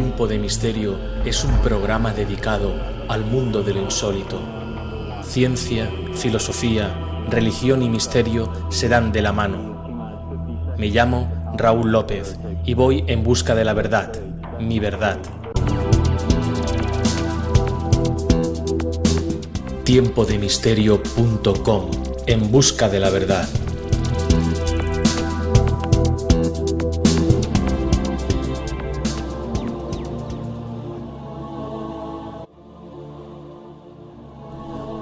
Tiempo de Misterio es un programa dedicado al mundo de lo insólito. Ciencia, filosofía, religión y misterio se dan de la mano. Me llamo Raúl López y voy en busca de la verdad, mi verdad. Tiempodemisterio.com En busca de la verdad.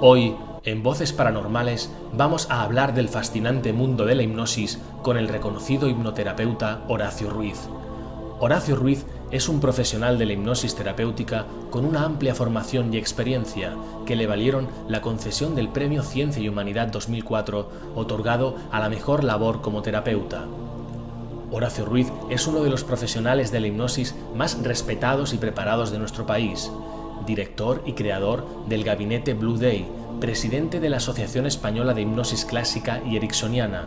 Hoy, en Voces Paranormales, vamos a hablar del fascinante mundo de la hipnosis con el reconocido hipnoterapeuta Horacio Ruiz. Horacio Ruiz es un profesional de la hipnosis terapéutica con una amplia formación y experiencia que le valieron la concesión del Premio Ciencia y Humanidad 2004 otorgado a la mejor labor como terapeuta. Horacio Ruiz es uno de los profesionales de la hipnosis más respetados y preparados de nuestro país director y creador del Gabinete Blue Day, presidente de la Asociación Española de Hipnosis Clásica y Ericksoniana.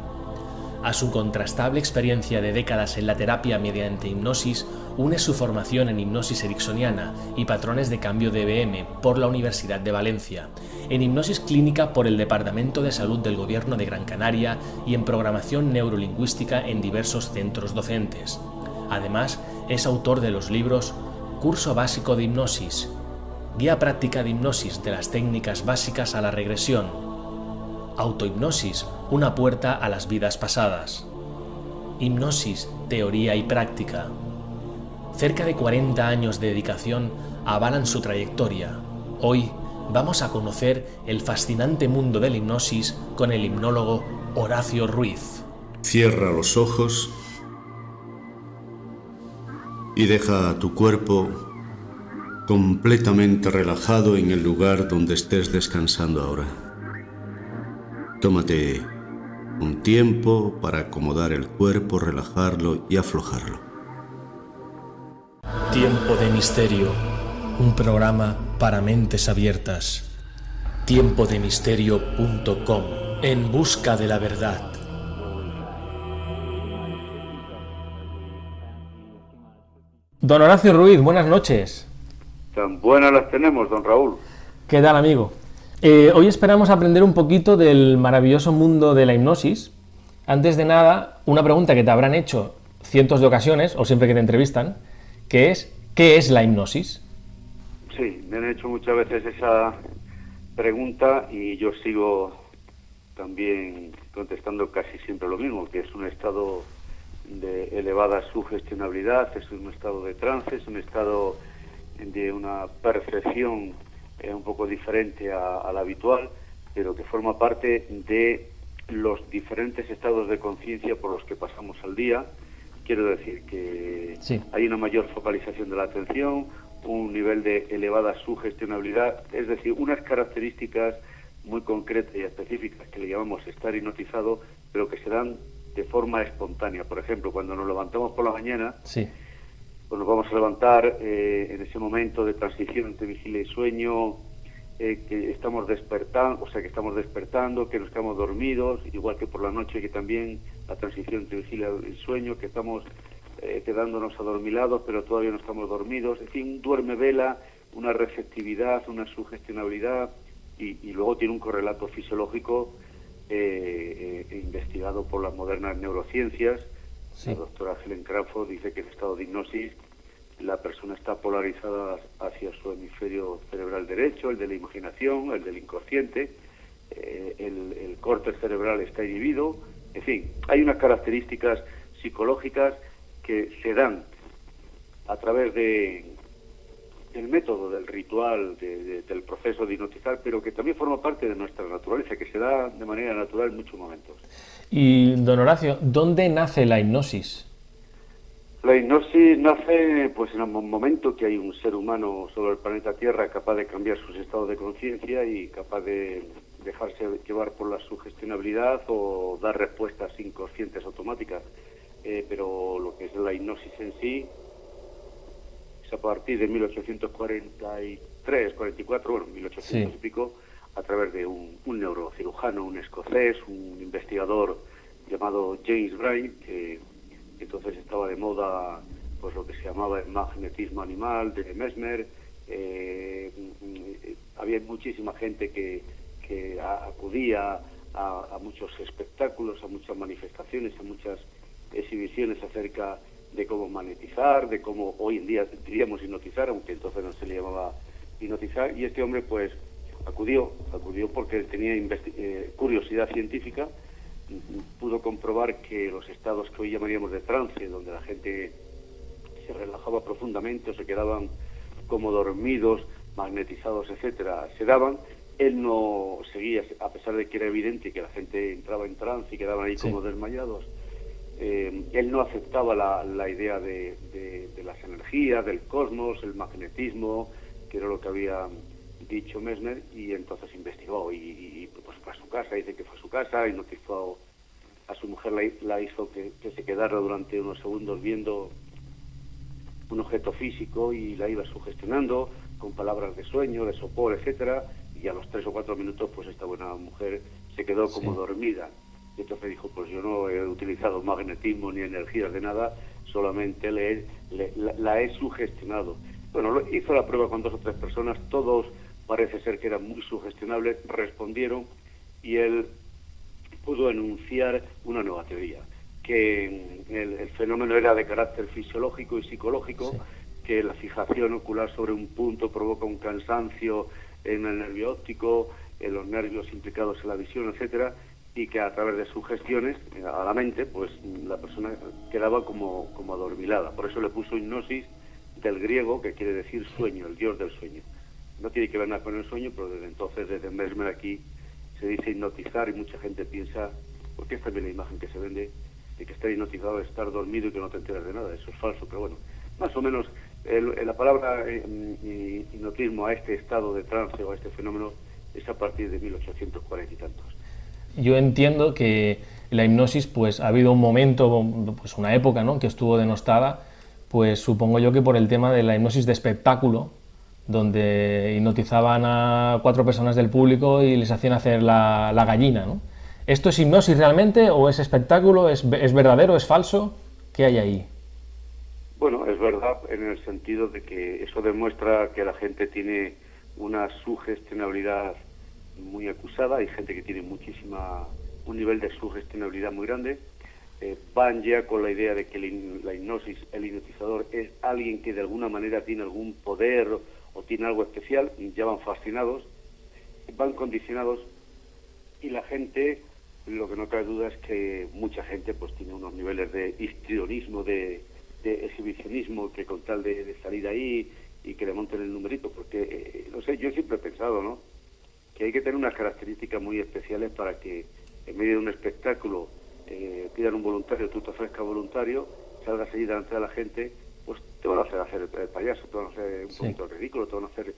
A su contrastable experiencia de décadas en la terapia mediante hipnosis, une su formación en hipnosis ericksoniana y patrones de cambio de EBM por la Universidad de Valencia, en hipnosis clínica por el Departamento de Salud del Gobierno de Gran Canaria y en programación neurolingüística en diversos centros docentes. Además, es autor de los libros Curso Básico de Hipnosis, Guía práctica de hipnosis de las técnicas básicas a la regresión. Autohipnosis, una puerta a las vidas pasadas. Hipnosis, teoría y práctica. Cerca de 40 años de dedicación avalan su trayectoria. Hoy vamos a conocer el fascinante mundo de la hipnosis con el hipnólogo Horacio Ruiz. Cierra los ojos y deja tu cuerpo completamente relajado en el lugar donde estés descansando ahora. Tómate un tiempo para acomodar el cuerpo, relajarlo y aflojarlo. Tiempo de Misterio, un programa para mentes abiertas. Tiempodemisterio.com, en busca de la verdad. Don Horacio Ruiz, buenas noches. Tan buenas las tenemos, don Raúl. ¿Qué tal, amigo? Eh, hoy esperamos aprender un poquito del maravilloso mundo de la hipnosis. Antes de nada, una pregunta que te habrán hecho cientos de ocasiones, o siempre que te entrevistan, que es, ¿qué es la hipnosis? Sí, me han hecho muchas veces esa pregunta y yo sigo también contestando casi siempre lo mismo, que es un estado de elevada sugestionabilidad, es un estado de trance, es un estado de una percepción eh, un poco diferente a, la habitual, pero que forma parte de los diferentes estados de conciencia por los que pasamos al día. Quiero decir que hay una mayor focalización de la atención, un nivel de elevada sugestionabilidad, es decir, unas características muy concretas y específicas que le llamamos estar hipnotizado, pero que se dan de forma espontánea. Por ejemplo, cuando nos levantamos por la mañana, sí pues nos vamos a levantar eh, en ese momento de transición entre vigilia y sueño, eh, que estamos despertando, o sea, que estamos despertando, que nos quedamos dormidos, igual que por la noche, que también la transición entre vigilia y sueño, que estamos eh, quedándonos adormilados, pero todavía no estamos dormidos, en fin, duerme vela, una receptividad, una sugestionabilidad, y, luego tiene un correlato fisiológico investigado por las modernas neurociencias, la doctora Helen Crawford dice que en estado de hipnosis la persona está polarizada hacia su hemisferio cerebral derecho, el de la imaginación, el del inconsciente, eh, el, el córtex cerebral está inhibido, en fin, hay unas características psicológicas que se dan a través de del método, del ritual, del proceso de hipnotizar, pero que también forma parte de nuestra naturaleza, que se da de manera natural en muchos momentos. Y, don Horacio, ¿dónde nace la hipnosis? La hipnosis nace pues en el momento que hay un ser humano sobre el planeta Tierra capaz de cambiar sus estados de conciencia y capaz de dejarse llevar por la sugestionabilidad o dar respuestas inconscientes automáticas. Eh, pero lo que es la hipnosis en sí a partir de 1843, 44, bueno, 1800 y pico, a través de un, neurocirujano, un escocés, un investigador llamado James Bray, que entonces estaba de moda pues lo que se llamaba el magnetismo animal de Mesmer. Eh, había muchísima gente que, que acudía a, muchos espectáculos, a muchas manifestaciones, a muchas exhibiciones acerca de cómo magnetizar, de cómo hoy en día diríamos hipnotizar, aunque entonces no se le llamaba hipnotizar, y este hombre pues acudió, acudió porque tenía eh, curiosidad científica, pudo comprobar que los estados que hoy llamaríamos de trance, donde la gente se relajaba profundamente o se quedaban como dormidos, magnetizados, etcétera, se daban, él no seguía, a pesar de que era evidente que la gente entraba en trance y quedaban ahí como desmayados, eh, él no aceptaba la, idea de, las energías, del cosmos, el magnetismo, que era lo que había dicho Mesmer, y entonces investigó y, pues fue a su casa, dice que fue a su casa y notificó a su mujer, la, hizo que, se quedara durante unos segundos viendo un objeto físico y la iba sugestionando con palabras de sueño, de sopor, etcétera, y a los tres o cuatro minutos pues esta buena mujer se quedó como dormida. Y entonces dijo, pues yo no he utilizado magnetismo ni energías de nada, solamente le, la, he sugestionado. Bueno, hizo la prueba con dos o tres personas, todos parece ser que eran muy sugestionables, respondieron y él pudo enunciar una nueva teoría, que el, fenómeno era de carácter fisiológico y psicológico, que la fijación ocular sobre un punto provoca un cansancio en el nervio óptico, en los nervios implicados en la visión, etcétera, y que a través de sugestiones eh, a la mente, pues la persona quedaba como, como adormilada. Por eso le puso hipnosis del griego, que quiere decir sueño, el dios del sueño. No tiene que ver nada con el sueño, pero desde entonces, desde Mesmer aquí, se dice hipnotizar y mucha gente piensa, porque es también la imagen que se vende, de que estar hipnotizado es estar dormido y que no te enteras de nada. Eso es falso, pero bueno, más o menos la palabra eh, hipnotismo a este estado de trance o a este fenómeno es a partir de 1840 y tantos. Yo entiendo que la hipnosis, pues ha habido un momento, pues una época, ¿no? que estuvo denostada, pues supongo yo que por el tema de la hipnosis de espectáculo, donde hipnotizaban a cuatro personas del público y les hacían hacer la, gallina. ¿no? ¿Esto es hipnosis realmente o es espectáculo? ¿Es, ¿Es verdadero? ¿Es falso? ¿Qué hay ahí? Bueno, es verdad en el sentido de que eso demuestra que la gente tiene una sugestionabilidad muy acusada, hay gente que tiene muchísima, un nivel de sugestionabilidad muy grande, eh, van ya con la idea de que la hipnosis, el hipnotizador es alguien que de alguna manera tiene algún poder o, tiene algo especial, ya van fascinados, van condicionados y la gente, lo que no cabe duda es que mucha gente pues tiene unos niveles de histrionismo, de de exhibicionismo que con tal de, salir ahí y que le monten el numerito, porque, eh, no sé, yo siempre he pensado, ¿no?, que hay que tener unas características muy especiales para que en medio de un espectáculo eh, pidan un voluntario, tú te ofrezcas voluntario, salgas allí delante de la gente, te van a hacer hacer el, payaso, te van a hacer un poquito ridículo, te van a hacer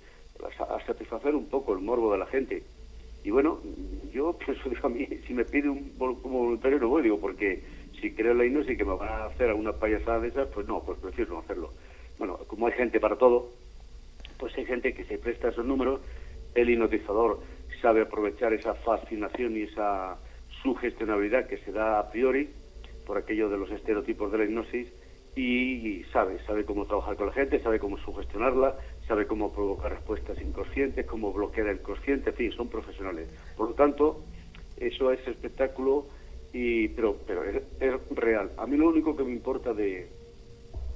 a, satisfacer un poco el morbo de la gente. Y bueno, yo pienso, digo a mí, si me pide un, voluntario no voy, digo, porque si creo la hipnosis y que me van a hacer alguna payasada de esas, pues no, pues prefiero no hacerlo. Bueno, como hay gente para todo, pues hay gente que se presta esos números, el hipnotizador sabe aprovechar esa fascinación y esa sugestionabilidad que se da a priori por aquello de los estereotipos de la hipnosis y sabe, sabe cómo trabajar con la gente, sabe cómo sugestionarla, sabe cómo provocar respuestas inconscientes, cómo bloquear el consciente, en fin, son profesionales. Por lo tanto, eso es espectáculo y, pero, pero es, real. A mí lo único que me importa de,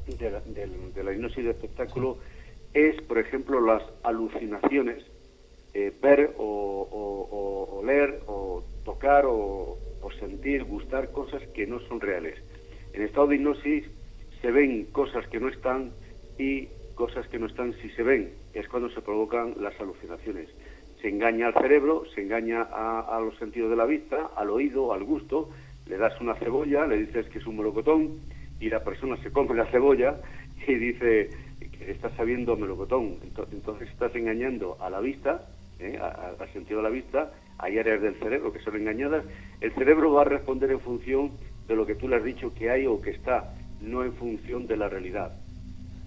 de, la, de, la hipnosis de espectáculo es, por ejemplo, las alucinaciones, eh, ver o, leer o tocar o, o sentir, gustar cosas que no son reales. En estado de hipnosis se ven cosas que no están y cosas que no están si se ven. Es cuando se provocan las alucinaciones se engaña al cerebro, se engaña a, los sentidos de la vista, al oído, al gusto, le das una cebolla, le dices que es un melocotón y la persona se come la cebolla y dice que está sabiendo melocotón. Entonces, estás engañando a la vista, ¿eh? al sentido de la vista, hay áreas del cerebro que son engañadas. El cerebro va a responder en función de lo que tú le has dicho que hay o que está, no en función de la realidad.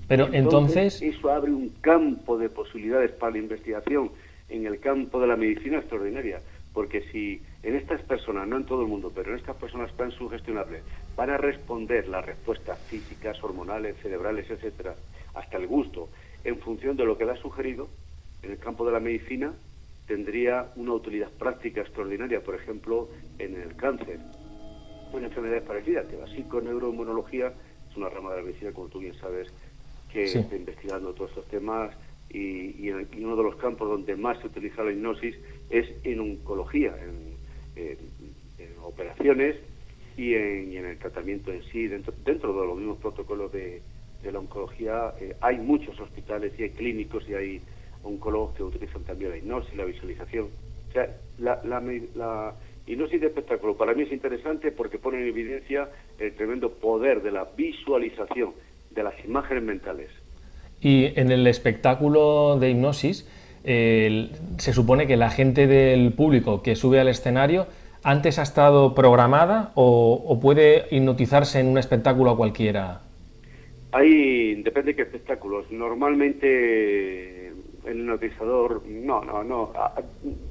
Pero entonces... Eso abre un campo de posibilidades para la investigación en el campo de la medicina extraordinaria, porque si en estas personas, no en todo el mundo, pero en estas personas tan sugestionables, van a responder las respuestas físicas, hormonales, cerebrales, etcétera, hasta el gusto, en función de lo que le ha sugerido, en el campo de la medicina tendría una utilidad práctica extraordinaria, por ejemplo, en el cáncer, o en enfermedades parecidas, que la psiconeuroinmunología es una rama de la medicina, como tú bien sabes, que está investigando todos estos temas y, en, uno de los campos donde más se utiliza la hipnosis es en oncología, en, operaciones y en, el tratamiento en sí. Dentro, dentro de los mismos protocolos de, la oncología eh, hay muchos hospitales y hay clínicos y hay oncólogos que utilizan también la hipnosis, la visualización. O sea, la, la, la hipnosis de espectáculo para mí es interesante porque pone en evidencia el tremendo poder de la visualización de las imágenes mentales. Y en el espectáculo de hipnosis, se supone que la gente del público que sube al escenario antes ha estado programada o, puede hipnotizarse en un espectáculo cualquiera. Hay, depende de qué espectáculos. Normalmente el hipnotizador, no, no, no.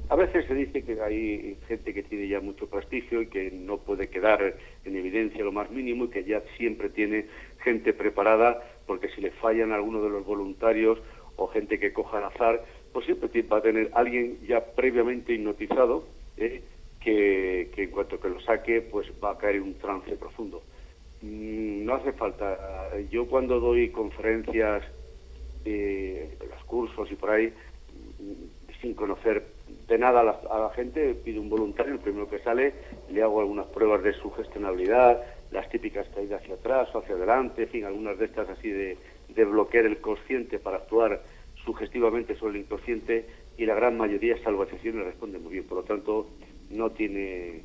A, veces se dice que hay gente que tiene ya mucho prestigio y que no puede quedar en evidencia lo más mínimo y que ya siempre tiene gente preparada porque si le fallan algunos de los voluntarios o gente que coja al azar, pues siempre va a tener alguien ya previamente hipnotizado ¿eh? que, en cuanto que lo saque, pues va a caer en un trance profundo. Mm, no hace falta. Yo cuando doy conferencias, eh, los cursos y por ahí, sin conocer de nada a la, a la, gente, pido un voluntario, el primero que sale, le hago algunas pruebas de sugestionabilidad, las típicas caídas hacia atrás o hacia adelante, en fin, algunas de estas así de, de bloquear el consciente para actuar sugestivamente sobre el inconsciente y la gran mayoría, salvo excepciones, responde muy bien. Por lo tanto, no tiene,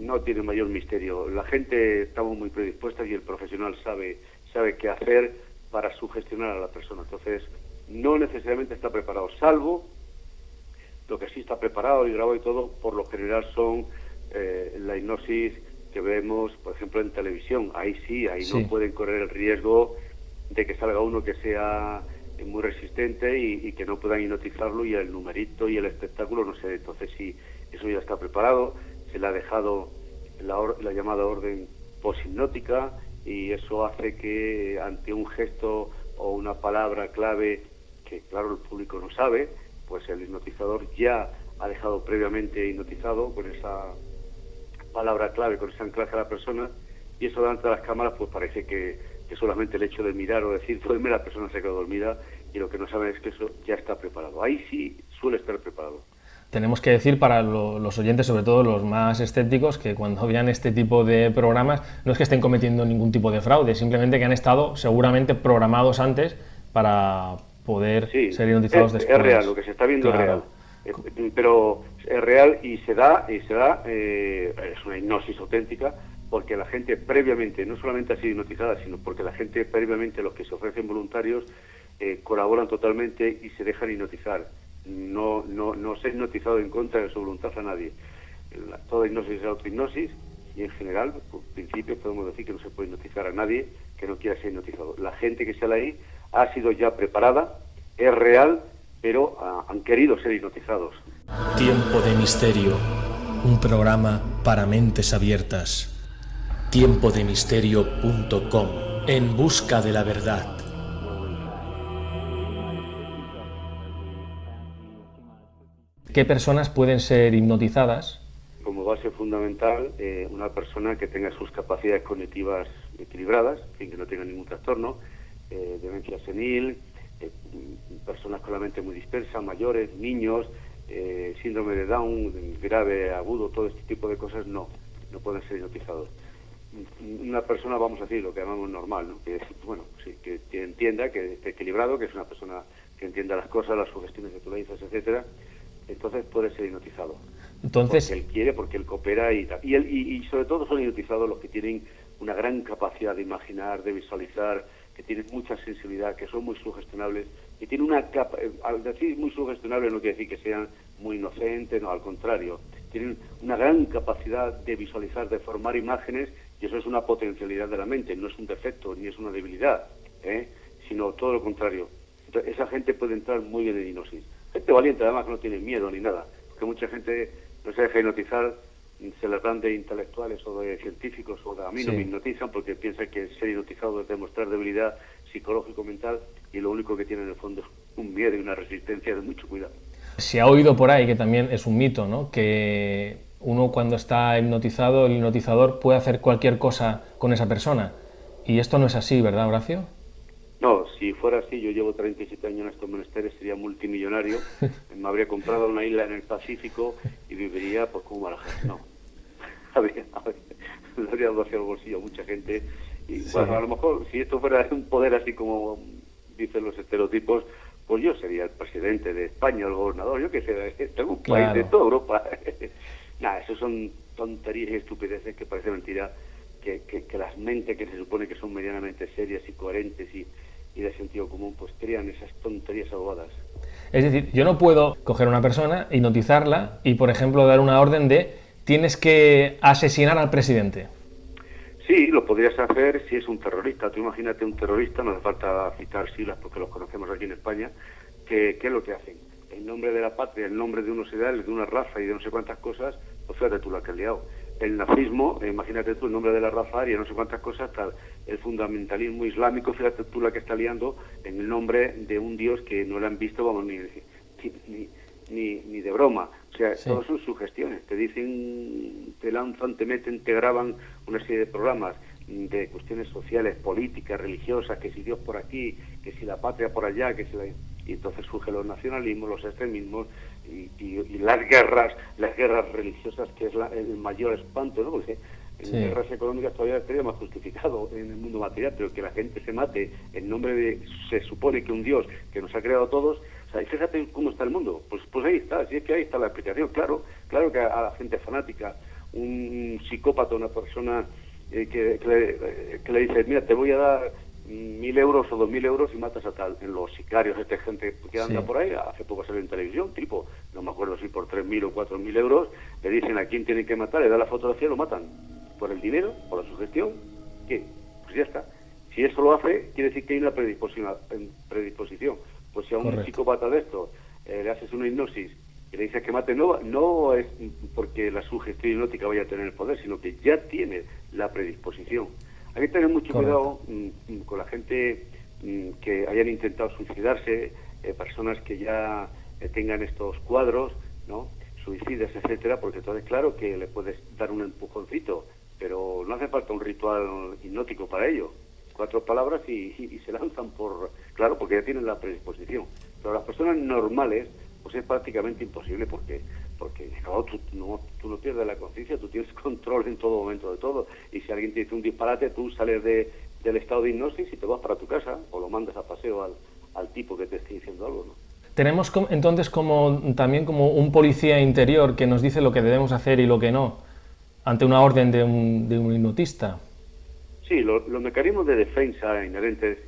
no tiene mayor misterio. La gente estamos muy predispuestas y el profesional sabe, sabe qué hacer para sugestionar a la persona. Entonces, no necesariamente está preparado, salvo lo que sí está preparado y grabado y todo, por lo general son eh, la hipnosis que vemos, por ejemplo, en televisión. Ahí sí, ahí no pueden correr el riesgo de que salga uno que sea muy resistente y, que no puedan hipnotizarlo y el numerito y el espectáculo no sé. Entonces sí, eso ya está preparado, se le ha dejado la, la llamada orden poshipnótica y eso hace que ante un gesto o una palabra clave que claro el público no sabe, pues el hipnotizador ya ha dejado previamente hipnotizado con esa palabra clave, con ese anclaje a la persona, y eso delante de las cámaras, pues parece que, que solamente el hecho de mirar o decir duerme, la persona se queda dormida, y lo que no saben es que eso ya está preparado. Ahí sí suele estar preparado. Tenemos que decir para los oyentes, sobre todo los más escépticos, que cuando vean este tipo de programas no es que estén cometiendo ningún tipo de fraude, simplemente que han estado seguramente programados antes para poder ser hipnotizados después. Es real, lo que se está viendo es real. Eh, pero es real y se da, y se da, eh, es una hipnosis auténtica, porque la gente previamente, no solamente ha sido hipnotizada, sino porque la gente previamente, los que se ofrecen voluntarios, eh, colaboran totalmente y se dejan hipnotizar. No, no, no se ha hipnotizado en contra de su voluntad a nadie. toda hipnosis es autohipnosis y en general, por principio, podemos decir que no se puede hipnotizar a nadie que no quiera ser hipnotizado. La gente que sale ahí ha sido ya preparada, es real pero ah, han querido ser hipnotizados. Tiempo de misterio, un programa para mentes abiertas. Tiempodemisterio.com, en busca de la verdad. ¿Qué personas pueden ser hipnotizadas? Como base fundamental, eh, una persona que tenga sus capacidades cognitivas equilibradas, que no tenga ningún trastorno, eh, demencia senil, eh, personas con la mente muy dispersa, mayores, niños, síndrome de Down, grave, agudo, todo este tipo de cosas, no, no pueden ser hipnotizados. Una persona, vamos a decir, lo que llamamos normal, ¿no? que, bueno, sí, que, entienda, que esté equilibrado, que es una persona que entienda las cosas, las sugestiones que tú le dices, etcétera, entonces puede ser hipnotizado. Entonces... Porque él quiere, porque él coopera y Y, y, y sobre todo son hipnotizados los que tienen una gran capacidad de imaginar, de visualizar, que tienen mucha sensibilidad, que son muy sugestionables, y tienen una capa, eh, al decir muy sugestionable no quiere decir que sean muy inocentes, no, al contrario, tienen una gran capacidad de visualizar, de formar imágenes, y eso es una potencialidad de la mente, no es un defecto ni es una debilidad, ¿eh? sino todo lo contrario. Entonces, esa gente puede entrar muy bien en hipnosis. Gente valiente, además, que no tiene miedo ni nada, porque mucha gente no se deja hipnotizar, se le dan de intelectuales o de científicos, o de, a mí no me hipnotizan porque piensan que ser hipnotizado es demostrar debilidad psicológico-mental y lo único que tiene en el fondo es un miedo y una resistencia de mucho cuidado. Se ha oído por ahí, que también es un mito, ¿no? que uno cuando está hipnotizado, el hipnotizador puede hacer cualquier cosa con esa persona. Y esto no es así, ¿verdad, Horacio? No, si fuera así, yo llevo 37 años en estos menesteres, sería multimillonario, me habría comprado una isla en el Pacífico y viviría pues como Marajá. No, habría, le habría dado hacia el bolsillo a mucha gente. Y bueno, a lo mejor, si esto fuera un poder así como dicen los estereotipos, pues yo sería el presidente de España, el gobernador, yo que sé, tengo un país de toda Europa. Nada, eso son tonterías y estupideces que parece mentira que, que, las mentes que se supone que son medianamente serias y coherentes y, y de sentido común, pues crean esas tonterías abogadas. Es decir, yo no puedo coger a una persona, hipnotizarla y, por ejemplo, dar una orden de tienes que asesinar al presidente. Sí, lo podrías hacer si es un terrorista. Tú imagínate un terrorista, no hace falta citar siglas porque los conocemos aquí en España, que, ¿qué es lo que hacen? En nombre de la patria, en nombre de unos ideales, de una raza y de no sé cuántas cosas, pues fíjate tú la que has liado. El nazismo, eh, imagínate tú, en nombre de la raza aria, no sé cuántas cosas, tal. El fundamentalismo islámico, fíjate tú la que está liando en el nombre de un dios que no le han visto, vamos, ni, ni, ni, ni de broma. O sea, todas son sugestiones. Te dicen, te lanzan, te meten, te graban una serie de programas de cuestiones sociales, políticas, religiosas, que si Dios por aquí, que si la patria por allá, que si la... Y entonces surgen los nacionalismos, los extremismos y, las guerras, las guerras religiosas, que es el mayor espanto, ¿no? Porque en guerras económicas todavía estaría más justificado en el mundo material, pero que la gente se mate en nombre de, se supone que un Dios que nos ha creado a todos, y fíjate cómo está el mundo. Pues, pues ahí está, si es que ahí está la explicación. Claro, claro que a, la gente fanática, un psicópata, una persona eh, que, le, dice, mira, te voy a dar mil euros o dos mil euros y matas a tal. En los sicarios, esta gente que anda por ahí, hace poco salió en televisión, tipo, no me acuerdo si por tres mil o cuatro mil euros, le dicen a quién tienen que matar, le da la fotografía y lo matan. ¿Por el dinero? ¿Por la sugestión? ¿Qué? Pues ya está. Si eso lo hace, quiere decir que hay una predisposición. predisposición. Pues si a un psicópata de esto eh, le haces una hipnosis y le dices que mate, no, no es porque la sugestión hipnótica vaya a tener el poder, sino que ya tiene la predisposición. Hay que tener mucho cuidado mm, mm, con la gente mm, que hayan intentado suicidarse, eh, personas que ya eh, tengan estos cuadros, ¿no? suicidas, etcétera, porque entonces claro que le puedes dar un empujoncito, pero no hace falta un ritual hipnótico para ello cuatro palabras y, se lanzan por, claro, porque ya tienen la predisposición. Pero las personas normales, pues es prácticamente imposible porque porque no, tú, no, tú no pierdes la conciencia, tú tienes control en todo momento de todo. Y si alguien te dice un disparate, tú sales de, del estado de hipnosis y te vas para tu casa o lo mandas a paseo al, al tipo que te esté diciendo algo, ¿no? Tenemos entonces como también como un policía interior que nos dice lo que debemos hacer y lo que no, ante una orden de un, de un hipnotista. Sí, los mecanismos de defensa inherentes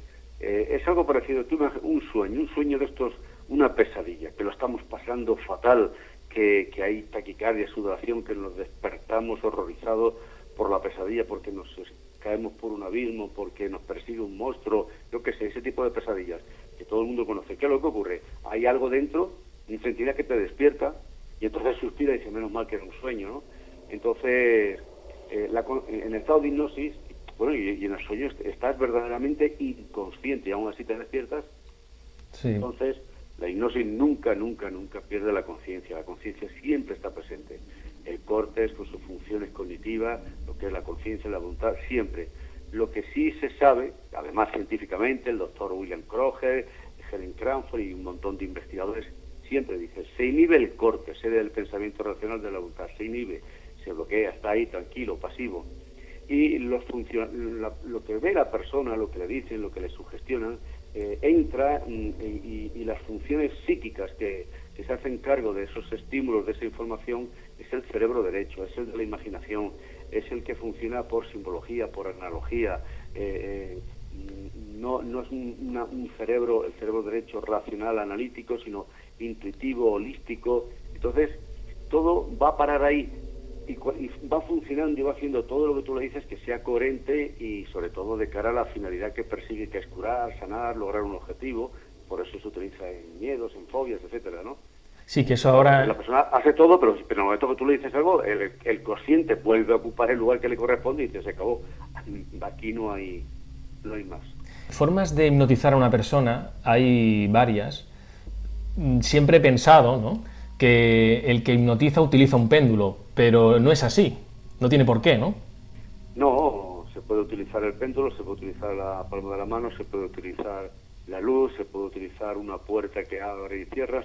eh, es algo parecido. Tú un sueño, un sueño de estos, una pesadilla, que lo estamos pasando fatal, que, que hay taquicardia, sudoración, que nos despertamos horrorizados por la pesadilla, porque nos caemos por un abismo, porque nos persigue un monstruo, yo qué sé, ese tipo de pesadillas que todo el mundo conoce. ¿Qué es lo que ocurre? Hay algo dentro, una entidad que te despierta y entonces suspira y dice, menos mal que era un sueño, ¿no? Entonces, eh, en el estado de hipnosis bueno, y, en el sueño estás verdaderamente inconsciente y aún así te despiertas. Entonces, la hipnosis nunca, nunca, nunca pierde la conciencia. La conciencia siempre está presente. El cortes con sus funciones cognitivas, lo que es la conciencia, la voluntad, siempre. Lo que sí se sabe, además científicamente, el doctor William Kroger, Helen Cranford y un montón de investigadores siempre dicen, se inhibe el corte, sede del pensamiento racional de la voluntad, se inhibe, se bloquea, está ahí tranquilo, pasivo y los lo que ve la persona, lo que le dicen, lo que le sugestionan, eh, entra mm, y, las funciones psíquicas que, se hacen cargo de esos estímulos, de esa información, es el cerebro derecho, es el de la imaginación, es el que funciona por simbología, por analogía. Eh, eh, no, no es un cerebro, el cerebro derecho racional, analítico, sino intuitivo, holístico. Entonces, todo va a parar ahí y, va funcionando y va haciendo todo lo que tú le dices que sea coherente y sobre todo de cara a la finalidad que persigue, que es curar, sanar, lograr un objetivo. Por eso se utiliza en miedos, en fobias, etcétera, ¿no? Sí, que eso ahora... La persona hace todo, pero, pero en el momento que tú le dices algo, el, el consciente vuelve a ocupar el lugar que le corresponde y dice, se acabó. Aquí no hay, no hay más. Formas de hipnotizar a una persona hay varias. Mm, siempre he pensado ¿no? que el que hipnotiza utiliza un péndulo, pero no es así. No tiene por qué, ¿no? No, se puede utilizar el péndulo, se puede utilizar la palma de la mano, se puede utilizar la luz, se puede utilizar una puerta que abre y cierra,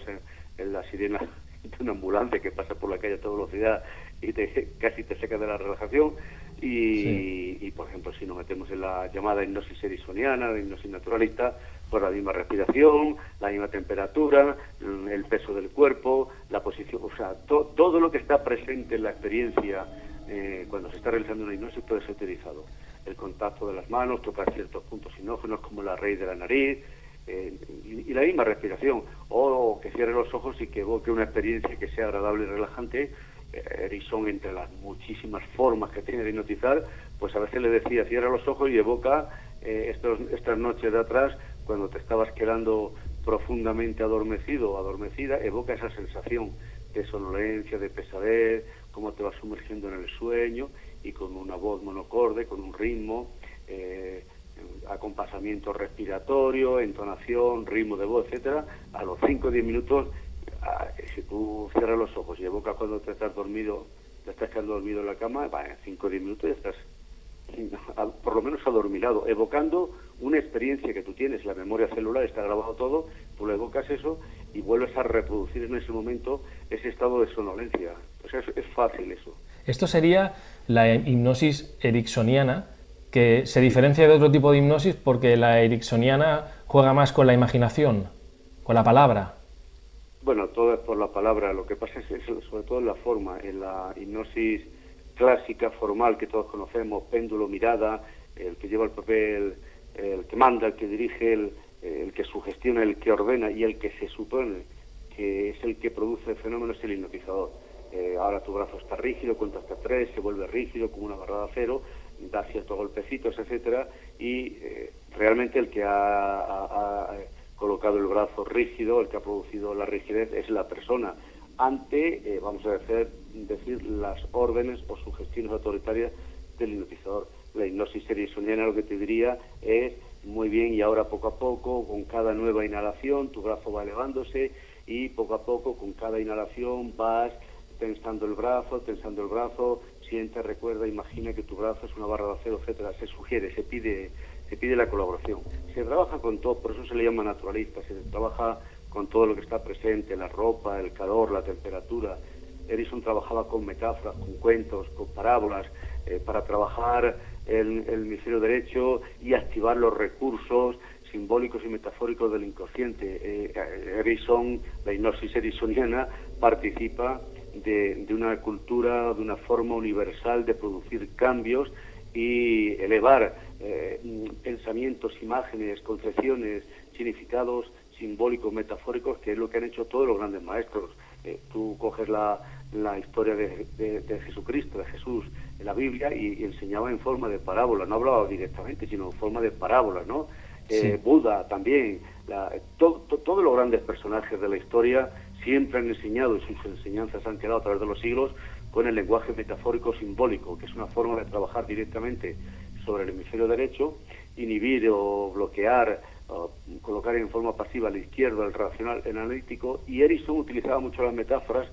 en la sirena de una ambulancia que pasa por la calle a toda velocidad y te, casi te saca de la relajación. Y, por ejemplo, si nos metemos en la llamada hipnosis erisoniana, la hipnosis naturalista, pues la misma respiración, la misma temperatura, el peso del cuerpo, la posición, o sea, todo lo que está presente en la experiencia eh, cuando se está realizando una hipnosis puede ser utilizado. El contacto de las manos, tocar ciertos puntos sinógenos como la raíz de la nariz, eh, y, la misma respiración, o que cierre los ojos y que evoque una experiencia que sea agradable y relajante. Eh, entre las muchísimas formas que tiene de hipnotizar, pues a veces le decía, cierra los ojos y evoca eh, estos, estas noches de atrás, cuando te estabas quedando profundamente adormecido o adormecida, evoca esa sensación de sonolencia, de pesadez, cómo te vas sumergiendo en el sueño y con una voz monocorde, con un ritmo. Eh, acompasamiento respiratorio, entonación, ritmo de voz, etcétera, a los 5 o 10 minutos, ah, si tú cierras los ojos y evocas cuando te estás dormido, te estás quedando dormido en la cama, en 5 o 10 minutos ya estás por lo menos adormilado, evocando una experiencia que tú tienes, la memoria celular está grabado todo, tú le evocas eso y vuelves a reproducir en ese momento ese estado de sonolencia. O sea, es, es fácil eso. Esto sería la hipnosis ericksoniana, que se diferencia de otro tipo de hipnosis porque la ericksoniana juega más con la imaginación, con la palabra. Bueno, todo es por la palabra. Lo que pasa es, sobre todo en la forma. En la hipnosis clásica, formal, que todos conocemos, péndulo, mirada, el que lleva el papel, el que manda, el que dirige, el, que sugestiona, el que ordena y el que se supone que es el que produce el fenómeno es el hipnotizador. Eh, ahora tu brazo está rígido, cuenta hasta tres, se vuelve rígido como una barra de acero, da ciertos golpecitos, etcétera, y eh, realmente el que ha, colocado el brazo rígido, el que ha producido la rigidez, es la persona ante, eh, vamos a decir, decir, las órdenes o sugestiones autoritarias del hipnotizador. La hipnosis ericksoniana lo que te diría es, muy bien, y ahora poco a poco, con cada nueva inhalación, tu brazo va elevándose y poco a poco, con cada inhalación, vas tensando el brazo, tensando el brazo, siente, recuerda, imagina que tu brazo es una barra de acero, etcétera, se sugiere, se pide, se pide la colaboración. Se trabaja con todo, por eso se le llama naturalista, se trabaja con todo lo que está presente, la ropa, el calor, la temperatura. Edison trabajaba con metáforas, con cuentos, con parábolas, eh, para trabajar el, el hemisferio derecho y activar los recursos simbólicos y metafóricos del inconsciente. Eh, Edison, la hipnosis edisoniana, participa de, una cultura, de una forma universal de producir cambios y elevar eh, pensamientos, imágenes, concepciones, significados simbólicos, metafóricos, que es lo que han hecho todos los grandes maestros. Eh, tú coges la, la historia de, de, Jesucristo, de Jesús, en la Biblia y, enseñaba en forma de parábola, no hablaba directamente, sino en forma de parábola, ¿no? Eh, Buda también, la, todos los grandes personajes de la historia siempre han enseñado y sus enseñanzas han quedado a través de los siglos con el lenguaje metafórico simbólico, que es una forma de trabajar directamente sobre el hemisferio derecho, inhibir o bloquear, colocar en forma pasiva al izquierdo, el racional, el analítico, y Erickson utilizaba mucho las metáforas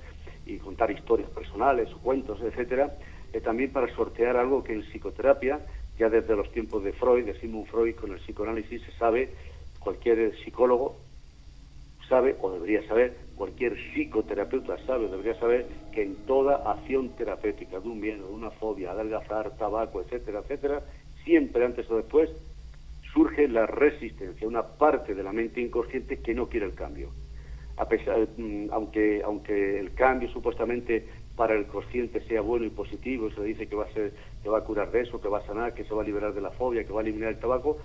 y contar historias personales, cuentos, etcétera, eh, también para sortear algo que en psicoterapia, ya desde los tiempos de Freud, de Sigmund Freud, con el psicoanálisis se sabe, cualquier psicólogo sabe o debería saber, cualquier psicoterapeuta sabe o debería saber que en toda acción terapéutica de un miedo, de una fobia, adelgazar, tabaco, etcétera, etcétera, siempre antes o después surge la resistencia, una parte de la mente inconsciente que no quiere el cambio. A pesar, mm, aunque, aunque el cambio supuestamente para el consciente sea bueno y positivo, se dice que va a ser, que va a curar de eso, que va a sanar, que se va a liberar de la fobia, que va a eliminar el tabaco,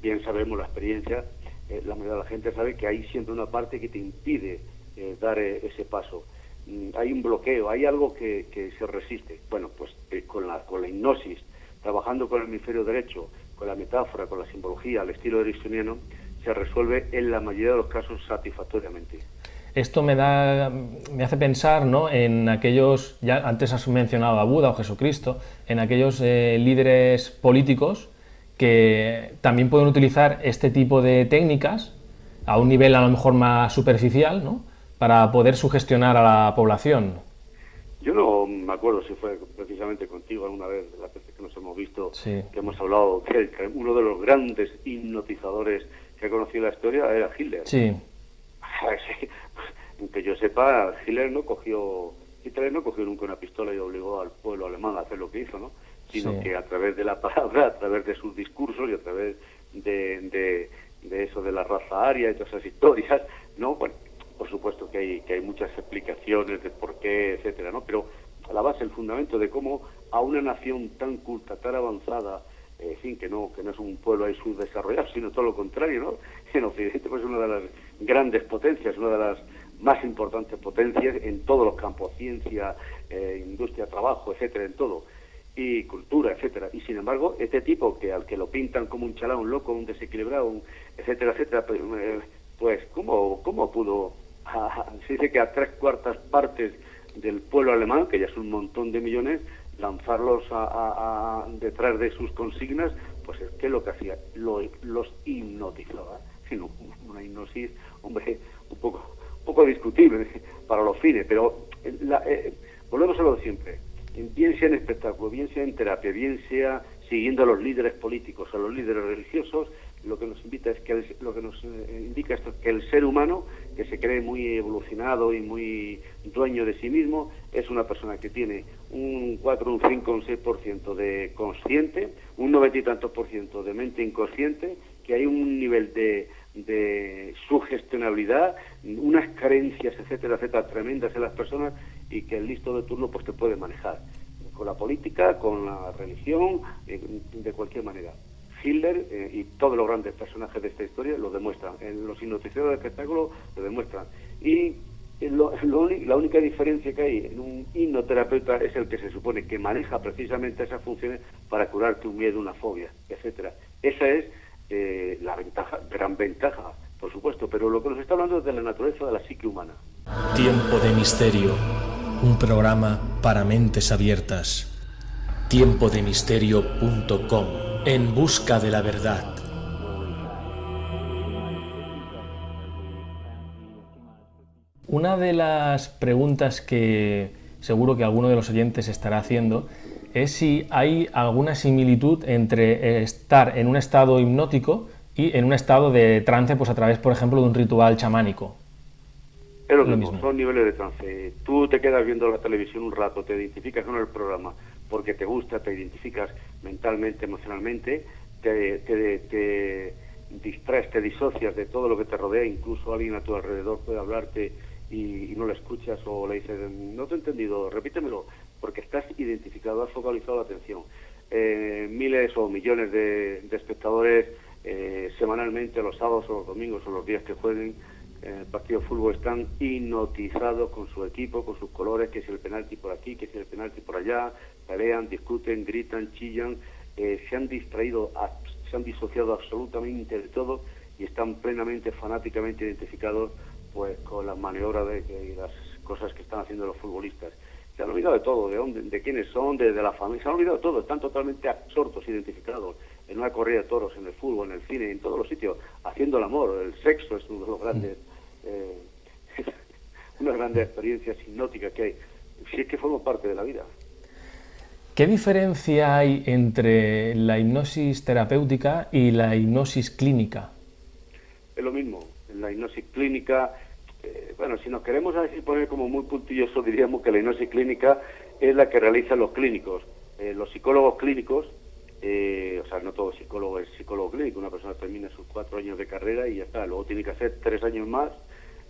bien sabemos la experiencia eh, la mayoría de la gente sabe que hay siempre una parte que te impide eh, dar eh, ese paso. Mm, hay un bloqueo, hay algo que, se resiste. Bueno, pues con, la, con la hipnosis, trabajando con el hemisferio derecho, con la metáfora, con la simbología, al estilo ericksoniano, se resuelve en la mayoría de los casos satisfactoriamente. esto me da, me hace pensar ¿no? en aquellos, ya antes has mencionado a Buda o Jesucristo, en aquellos eh, líderes políticos que también pueden utilizar este tipo de técnicas a un nivel a lo mejor más superficial, ¿no? para poder sugestionar a la población. Yo no me acuerdo si fue precisamente contigo alguna vez, de que hemos visto, que hemos hablado que uno de los grandes hipnotizadores que ha conocido la historia era Hitler. Sí. que yo sepa, Hitler no cogió, Hitler no cogió nunca una pistola y obligó al pueblo alemán a hacer lo que hizo, ¿no? Sino que a través de la palabra, a través de sus discursos y a través de, de, eso de la raza aria y todas esas historias, ¿no? Bueno, por supuesto que hay, que hay muchas explicaciones de por qué, etcétera, ¿no? Pero la base, el fundamento de cómo a una nación tan culta, tan avanzada, en fin, que no, que no es un pueblo ahí subdesarrollado, sino todo lo contrario, ¿no? En Occidente, pues es una de las grandes potencias, una de las más importantes potencias en todos los campos, ciencia, eh, industria, trabajo, etcétera, en todo, y cultura, etcétera. Y sin embargo, este tipo que al que lo pintan como un chalao, un loco, un desequilibrado, etcétera, etcétera, pues, eh, pues ¿cómo, cómo pudo? se dice que a tres cuartas partes del pueblo alemán, que ya es un montón de millones, lanzarlos a, detrás de sus consignas, pues es que lo que hacía, lo, los hipnotizaba. Sino una hipnosis, hombre, un poco, un poco discutible para los fines, pero eh, eh, volvemos a lo de siempre. Bien sea en espectáculo, bien sea en terapia, bien sea siguiendo a los líderes políticos, a los líderes religiosos, lo que nos invita es que lo que nos eh, indica esto que el ser humano que se cree muy evolucionado y muy dueño de sí mismo es una persona que tiene un 4, un 5, un 6% de consciente, un 90 y tantos por ciento de mente inconsciente, que hay un nivel de, de sugestionabilidad, unas carencias, etcétera, etcétera, tremendas en las personas y que el listo de turno pues te puede manejar con la política, con la religión, eh, de cualquier manera. Hitler eh, y todos los grandes personajes de esta historia lo demuestran. En los hipnotizadores de espectáculo lo demuestran. Y la única diferencia que hay en un hipnoterapeuta es el que se supone que maneja precisamente esas funciones para curarte un miedo, una fobia, etcétera. Esa es eh, la ventaja, gran ventaja, por supuesto, pero lo que nos está hablando es de la naturaleza de la psique humana. Tiempo de misterio, un programa para mentes abiertas. Tiempodemisterio.com en busca de la verdad. Una de las preguntas que seguro que alguno de los oyentes estará haciendo es si hay alguna similitud entre estar en un estado hipnótico y en un estado de trance, pues a través, por ejemplo, de un ritual chamánico. Es lo, mismo, son niveles de trance. Tú te quedas viendo la televisión un rato, te identificas con el programa, porque te gusta, te identificas mentalmente, emocionalmente, te, te, distraes, te disocias de todo lo que te rodea, incluso alguien a tu alrededor puede hablarte y, no le escuchas o le dices, no te he entendido, repítemelo, porque estás identificado, has focalizado la atención. Eh, miles o millones de, espectadores eh, semanalmente, los sábados o los domingos o los días que jueguen, el partido de fútbol están hipnotizados con su equipo, con sus colores, que si el penalti por aquí, que si el penalti por allá, pelean, discuten, gritan, chillan, eh, se han distraído, se han disociado absolutamente de todo y están plenamente, fanáticamente identificados pues con las maniobras de, y las cosas que están haciendo los futbolistas. Se han olvidado de todo, de dónde, de quiénes son, de, la familia, se han olvidado de todo, están totalmente absortos, identificados en una corrida de toros, en el fútbol, en el cine, en todos los sitios, haciendo el amor, el sexo es uno de los grandes eh, una grande experiencia hipnótica que hay, si es que forma parte de la vida. ¿Qué diferencia hay entre la hipnosis terapéutica y la hipnosis clínica? Es lo mismo. En la hipnosis clínica, eh, bueno, si nos queremos así poner como muy puntilloso, diríamos que la hipnosis clínica es la que realizan los clínicos. Eh, los psicólogos clínicos, o sea, no todo psicólogo es psicólogo clínico, una persona termina sus cuatro años de carrera y ya está, luego tiene que hacer tres años más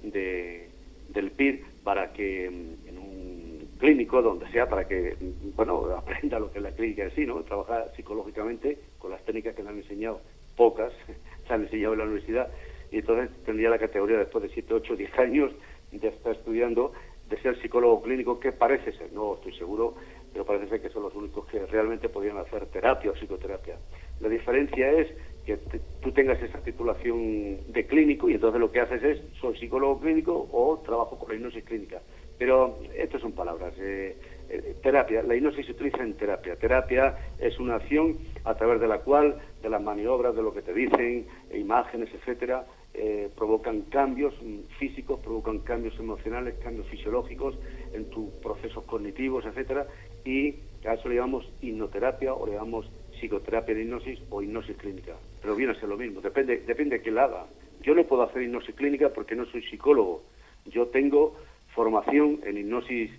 de, del PIR para que mm, en un clínico, donde sea, para que, mm, bueno, aprenda lo que es la clínica en sí, ¿no? Trabajar psicológicamente con las técnicas que le han enseñado, pocas, se han enseñado en la universidad, y entonces tendría la categoría después de 7, 8, 10 años de estar estudiando, de ser psicólogo clínico, que parece ser, no estoy seguro, pero parece ser que son los únicos que realmente podrían hacer terapia o psicoterapia. La diferencia es que tú tengas esa titulación de clínico y entonces lo que haces es, soy psicólogo clínico o trabajo con la hipnosis clínica. Pero esto son palabras. Eh, eh, terapia, la hipnosis se utiliza en terapia. Terapia es una acción a través de la cual, de las maniobras, de lo que te dicen, imágenes, etcétera, eh, provocan cambios físicos, provocan cambios emocionales, cambios fisiológicos en tus procesos cognitivos, etcétera, y a eso le llamamos hipnoterapia o le llamamos psicoterapia de hipnosis o hipnosis clínica. Pero viene a ser lo mismo, depende, depende de quién la haga. Yo no puedo hacer hipnosis clínica porque no soy psicólogo. Yo tengo formación en hipnosis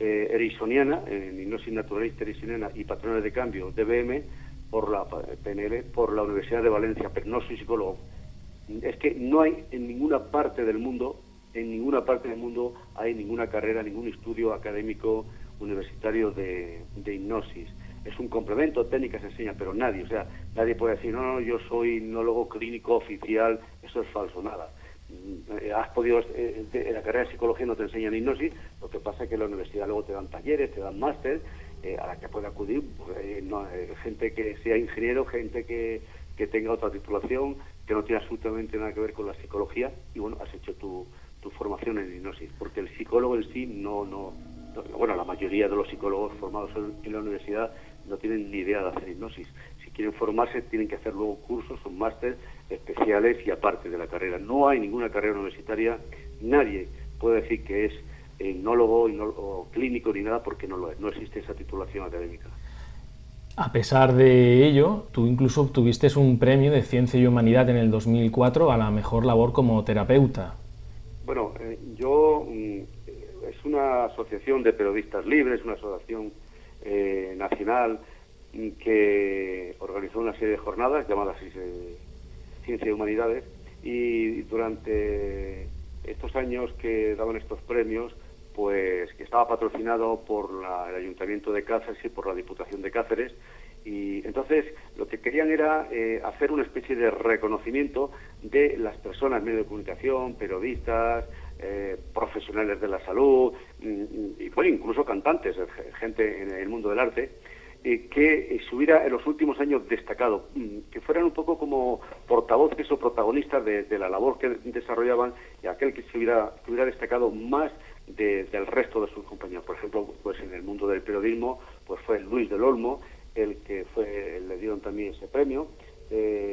eh, en hipnosis naturalista erisoniana y patrones de cambio, DBM, por la PNL, por la Universidad de Valencia, pero no soy psicólogo. Es que no hay en ninguna parte del mundo, en ninguna parte del mundo hay ninguna carrera, ningún estudio académico universitario de hipnosis es un complemento, técnica se enseña, pero nadie, o sea, nadie puede decir, no, no, yo soy hipnólogo clínico oficial, eso es falso, nada. Mm, has podido, eh, en la carrera de psicología no te enseñan hipnosis, lo que pasa es que en la universidad luego te dan talleres, te dan máster, eh, a la que puede acudir pues, eh, gente que sea ingeniero, gente que, que tenga otra titulación, que no tiene absolutamente nada que ver con la psicología, y bueno, has hecho tu, tu formación en hipnosis, porque el psicólogo en sí no, no, bueno, la mayoría de los psicólogos formados en la universidad no tienen ni idea de hacer hipnosis. Si quieren formarse, tienen que hacer luego cursos o máster especiales y aparte de la carrera. No hay ninguna carrera universitaria, nadie puede decir que es hipnólogo o clínico ni nada porque no lo es, no existe esa titulación académica. A pesar de ello, tú incluso obtuviste un premio de Ciencia y Humanidad en el 2004 a la mejor labor como terapeuta. Bueno, eh, yo mm, es una asociación de periodistas libres, una asociación eh, nacional que organizó una serie de jornadas llamadas Ciencia y Humanidades y durante estos años que daban estos premios, pues que estaba patrocinado por el Ayuntamiento de Cáceres y por la Diputación de Cáceres, y entonces lo que querían era eh, hacer una especie de reconocimiento de las personas, medios de comunicación, periodistas, eh, profesionales de la salud mm, y bueno, incluso cantantes, eh, gente en el mundo del arte, eh, que se hubiera en los últimos años destacado, mm, que fueran un poco como portavoces o protagonistas de, la labor que desarrollaban y aquel que se hubiera, hubiera destacado más del resto de sus compañeros. Por ejemplo, pues en el mundo del periodismo, pues fue Luis del Olmo, el que fue, le dieron también ese premio,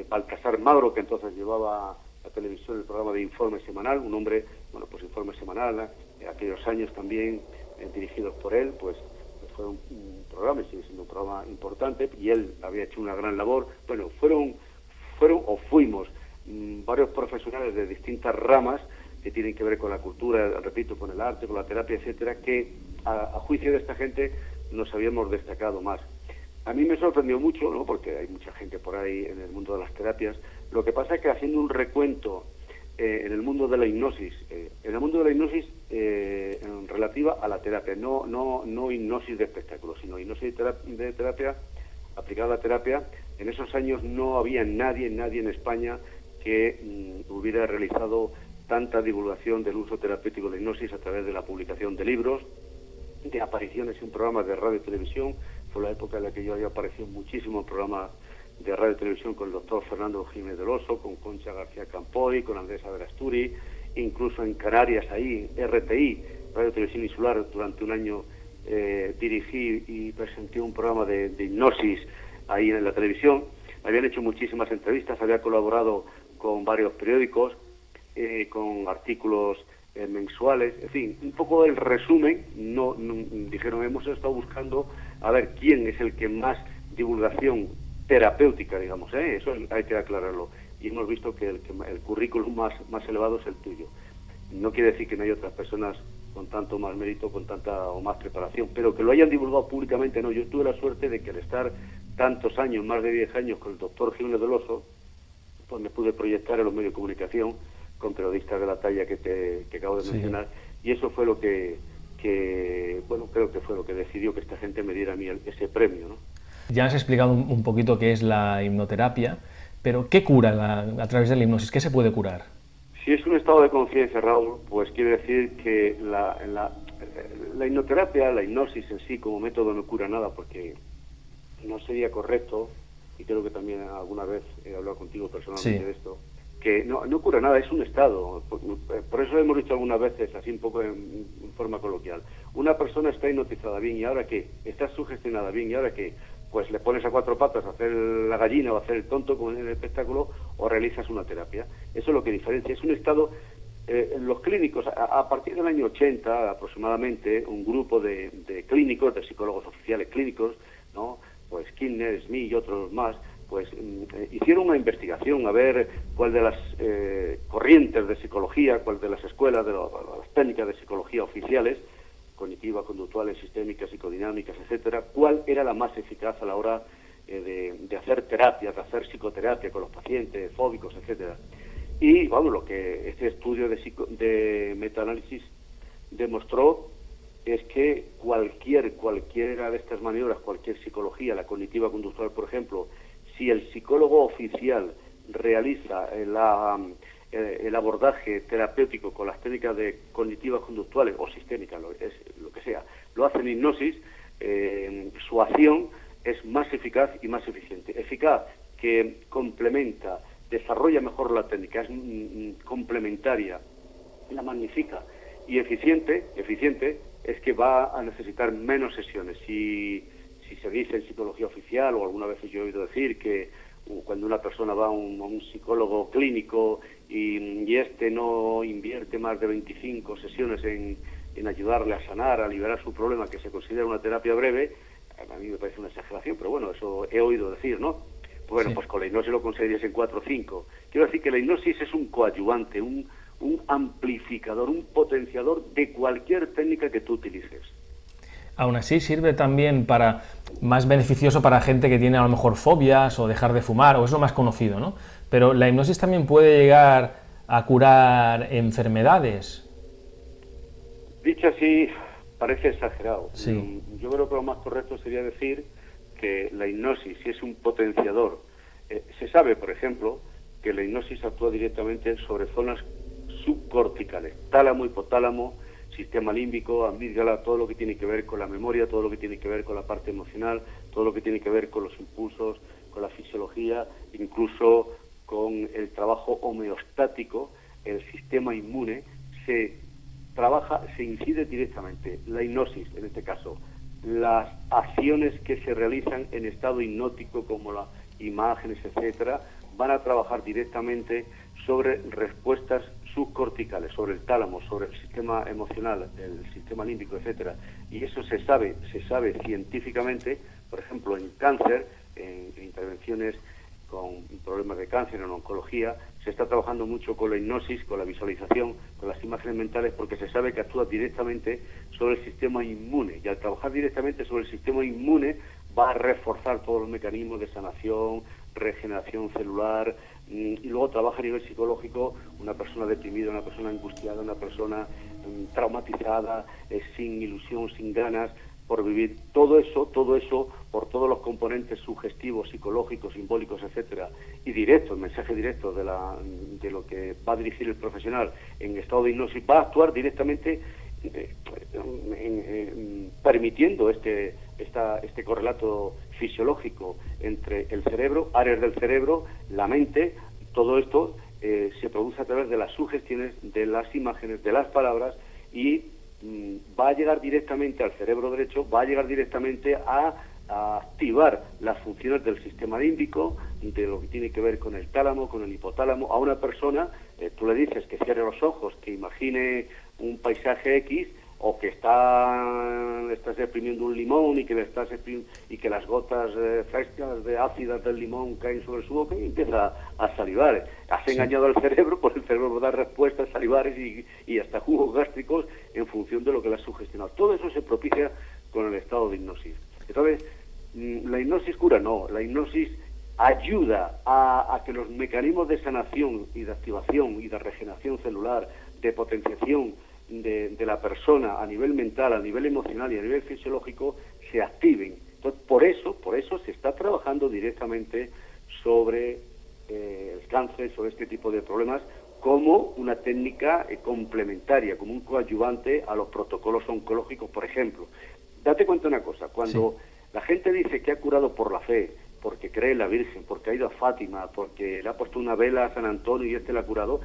Baltasar Magro, que entonces llevaba la televisión el programa de Informe Semanal, un hombre, bueno, pues Informe Semanal, en aquellos años también eh, dirigidos por él, pues, pues fue un, programa, sigue siendo un programa importante, y él había hecho una gran labor. Bueno, fueron, fueron o fuimos mm, varios profesionales de distintas ramas que tienen que ver con la cultura, repito, con el arte, con la terapia, etcétera, que a, a juicio de esta gente nos habíamos destacado más. A mí me sorprendió mucho, ¿no? porque hay mucha gente por ahí en el mundo de las terapias. Lo que pasa es que haciendo un recuento eh, en el mundo de la hipnosis, eh, en el mundo de la hipnosis eh, en relativa a la terapia, no, no, no hipnosis de espectáculo, sino hipnosis de terapia, aplicada a la terapia, en esos años no había nadie, nadie en España que mm, hubiera realizado tanta divulgación del uso terapéutico de la hipnosis a través de la publicación de libros, de apariciones en programas de radio y televisión, fue la época en la que yo había aparecido muchísimo en programas de radio televisión con el doctor Fernando Jiménez del Oso, con Concha García Campoy, con Andrés Averasturi, incluso en Canarias, ahí, RTI, Radio Televisión Insular, durante un año eh, dirigí y presenté un programa de, hipnosis ahí en la televisión. Habían hecho muchísimas entrevistas, había colaborado con varios periódicos, eh, con artículos eh, mensuales, en fin, un poco el resumen, no, dijeron, hemos estado buscando a ver quién es el que más divulgación terapéutica, digamos, ¿eh? eso hay que aclararlo, y hemos visto que el, el currículum más, más elevado es el tuyo. No quiere decir que no hay otras personas con tanto más mérito, con tanta o más preparación, pero que lo hayan divulgado públicamente, no. Yo tuve la suerte de que al estar tantos años, más de 10 años, con el doctor Jiménez del Oso, pues me pude proyectar en los medios de comunicación con periodistas de la talla que, te, que acabo de mencionar, y eso fue lo que, que, bueno, creo que fue lo que decidió que esta gente me diera a mí ese premio, ¿no? Ya has explicado un, poquito qué es la hipnoterapia, pero ¿qué cura a través de la hipnosis? ¿Qué se puede curar? Si es un estado de conciencia, Raúl, pues quiere decir que la, la, la hipnoterapia, la hipnosis en sí como método no cura nada, porque no sería correcto y creo que también alguna vez he hablado contigo personalmente de esto, que no, no cura nada, es un estado. Por, eso hemos dicho algunas veces, así un poco en, forma coloquial, una persona está hipnotizada bien y ahora qué, está sugestionada bien y ahora qué, pues le pones a cuatro patas a hacer la gallina o a hacer el tonto como en el espectáculo o realizas una terapia. Eso es lo que diferencia. Es un estado, eh, los clínicos, a, partir del año 80 aproximadamente, un grupo de, de clínicos, de psicólogos oficiales clínicos, ¿no? pues Skinner, Smith y otros más, pues mm, eh, hicieron una investigación a ver cuál de las eh, corrientes de psicología, cuál de las escuelas, de, las técnicas de psicología oficiales, cognitivas, conductuales, sistémicas, psicodinámicas, etcétera, cuál era la más eficaz a la hora eh, de, hacer terapia, de hacer psicoterapia con los pacientes fóbicos, etcétera. Y vamos, lo que este estudio de, de metaanálisis demostró es que cualquier cualquiera de estas maniobras, cualquier psicología, la cognitiva conductual, por ejemplo, si el psicólogo oficial realiza eh, el abordaje terapéutico con las técnicas de cognitivas conductuales o sistémicas, lo, que sea, lo hace en hipnosis, eh, su acción es más eficaz y más eficiente. Eficaz que complementa, desarrolla mejor la técnica, es mm, mm, complementaria, la magnifica y eficiente, eficiente es que va a necesitar menos sesiones. Si si se dice en psicología oficial, o alguna vez yo he oído decir que uh, cuando una persona va a un, psicólogo clínico y, y, este no invierte más de 25 sesiones en, en, ayudarle a sanar, a liberar su problema, que se considera una terapia breve, a mí me parece una exageración, pero bueno, eso he oído decir, ¿no? Bueno, pues con la hipnosis lo conseguirías en 4 o 5. Quiero decir que la hipnosis es un coadyuvante, un, un amplificador, un potenciador de cualquier técnica que tú utilices aún así sirve también para más beneficioso para gente que tiene a lo mejor fobias o dejar de fumar, o es lo más conocido, ¿no? Pero la hipnosis también puede llegar a curar enfermedades. Dicho así, parece exagerado. Sí. Yo creo que lo más correcto sería decir que la hipnosis, si es un potenciador, eh, se sabe, por ejemplo, que la hipnosis actúa directamente sobre zonas subcorticales, tálamo, hipotálamo, sistema límbico, amígdala, todo lo que tiene que ver con la memoria, todo lo que tiene que ver con la parte emocional, todo lo que tiene que ver con los impulsos, con la fisiología, incluso con el trabajo homeostático, el sistema inmune, se trabaja, se incide directamente. La hipnosis, en este caso, las acciones que se realizan en estado hipnótico, como las imágenes, etcétera, van a trabajar directamente sobre respuestas subcorticales, sobre el tálamo, sobre el sistema emocional, el sistema límbico, etcétera. Y eso se sabe, se sabe científicamente, por ejemplo, en cáncer, en, intervenciones con problemas de cáncer, en oncología, se está trabajando mucho con la hipnosis, con la visualización, con las imágenes mentales, porque se sabe que actúa directamente sobre el sistema inmune. Y al trabajar directamente sobre el sistema inmune, va a reforzar todos los mecanismos de sanación, regeneración celular, mm, y luego trabaja a nivel psicológico una persona deprimida, una persona angustiada, una persona mm, traumatizada, eh, sin ilusión, sin ganas por vivir. Todo eso, todo eso, por todos los componentes sugestivos, psicológicos, simbólicos, etcétera, y directo, el mensaje directo de, la, de lo que va a dirigir el profesional en estado de hipnosis, va a actuar directamente eh, permitiendo este, este correlato fisiológico entre el cerebro, áreas del cerebro, la mente, todo esto eh, se produce a través de las sugestiones, de las imágenes, de las palabras y va a llegar directamente al cerebro derecho, va a llegar directamente a, activar las funciones del sistema límbico, de lo que tiene que ver con el tálamo, con el hipotálamo. A una persona, eh, tú le dices que cierre los ojos, que imagine un paisaje X, o que está, estás exprimiendo un limón y que, le estás y que las gotas eh, frescas de ácidas del limón caen sobre su boca y empieza a salivar. Has engañado al cerebro, pues el cerebro da respuestas salivares y, y hasta jugos gástricos en función de lo que le has sugestionado. Todo eso se propicia con el estado de hipnosis. Entonces, mm, la hipnosis cura no, la hipnosis ayuda a, a que los mecanismos de sanación y de activación y de regeneración celular, de potenciación, de, la persona a nivel mental, a nivel emocional y a nivel fisiológico se activen. Entonces, por eso, por eso se está trabajando directamente sobre eh, el cáncer, sobre este tipo de problemas, como una técnica eh, complementaria, como un coadyuvante a los protocolos oncológicos, por ejemplo. Date cuenta una cosa, cuando la gente dice que ha curado por la fe, porque cree en la Virgen, porque ha ido a Fátima, porque le ha puesto una vela a San Antonio y este la ha curado.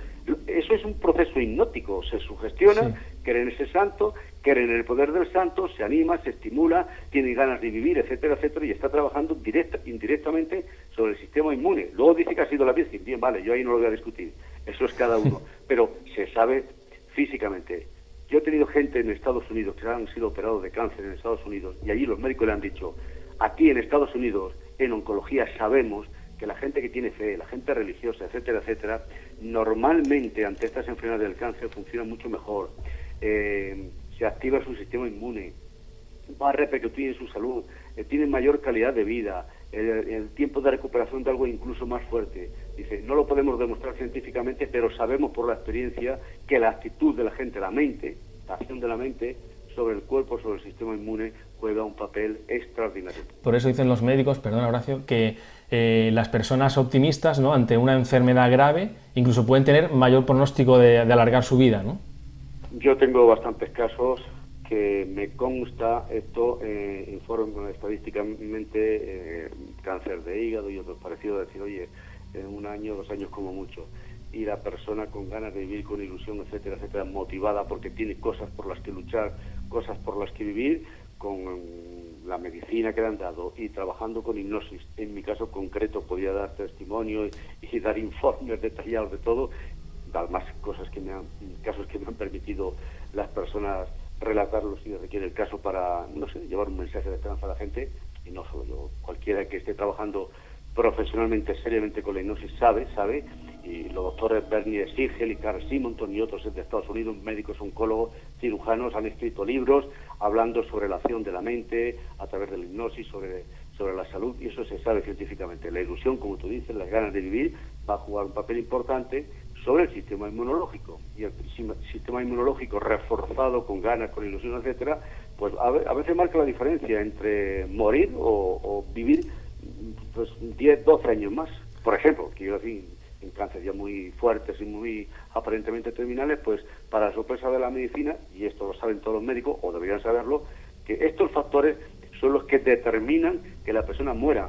Eso es un proceso hipnótico, se sugestiona, cree en ese santo, cree en el poder del santo, se anima, se estimula, tiene ganas de vivir, etcétera, etcétera, y está trabajando directa, indirectamente sobre el sistema inmune. Luego dice que ha sido la Virgen, bien, vale, yo ahí no lo voy a discutir, eso es cada uno, pero se sabe físicamente. Yo he tenido gente en Estados Unidos que han sido operados de cáncer en Estados Unidos y allí los médicos le han dicho, aquí en Estados Unidos en oncología sabemos que la gente que tiene fe, la gente religiosa, etcétera, etcétera, normalmente ante estas enfermedades del cáncer funciona mucho mejor. Eh, se activa su sistema inmune, va a repercutir en su salud, eh, tiene mayor calidad de vida, el, tiempo de recuperación de algo incluso más fuerte. Dice, no lo podemos demostrar científicamente, pero sabemos por la experiencia que la actitud de la gente, la mente, la acción de la mente sobre el cuerpo, sobre el sistema inmune, juega un papel extraordinario. Por eso dicen los médicos, perdón Horacio, que eh, las personas optimistas ¿no? ante una enfermedad grave incluso pueden tener mayor pronóstico de, alargar su vida, ¿no? Yo tengo bastantes casos que me consta esto eh, informe estadísticamente eh, cáncer de hígado y otros parecidos, decir, oye, en un año, dos años como mucho y la persona con ganas de vivir, con ilusión, etcétera, etcétera, motivada porque tiene cosas por las que luchar, cosas por las que vivir, con la medicina que le han dado y trabajando con hipnosis. En mi caso concreto podía dar testimonio y, dar informes detallados de todo, dar más cosas que me han, casos que me han permitido las personas relatarlos si requiere el caso para, no sé, llevar un mensaje de esperanza a la gente, y no solo yo, cualquiera que esté trabajando profesionalmente, seriamente con la hipnosis sabe, sabe, y los doctores Bernie Sigel y Carl Simonton y otros de Estados Unidos, médicos, oncólogos, cirujanos, han escrito libros hablando sobre la acción de la mente a través de la hipnosis, sobre, sobre la salud, y eso se sabe científicamente. La ilusión, como tú dices, las ganas de vivir, va a jugar un papel importante sobre el sistema inmunológico. Y el sistema inmunológico reforzado con ganas, con ilusión, etcétera, pues a veces marca la diferencia entre morir o, vivir pues 10, 12 años más. Por ejemplo, quiero decir, en cáncer ya muy fuertes y muy aparentemente terminales, pues para sorpresa de la medicina, y esto lo saben todos los médicos, o deberían saberlo, que estos factores son los que determinan que la persona muera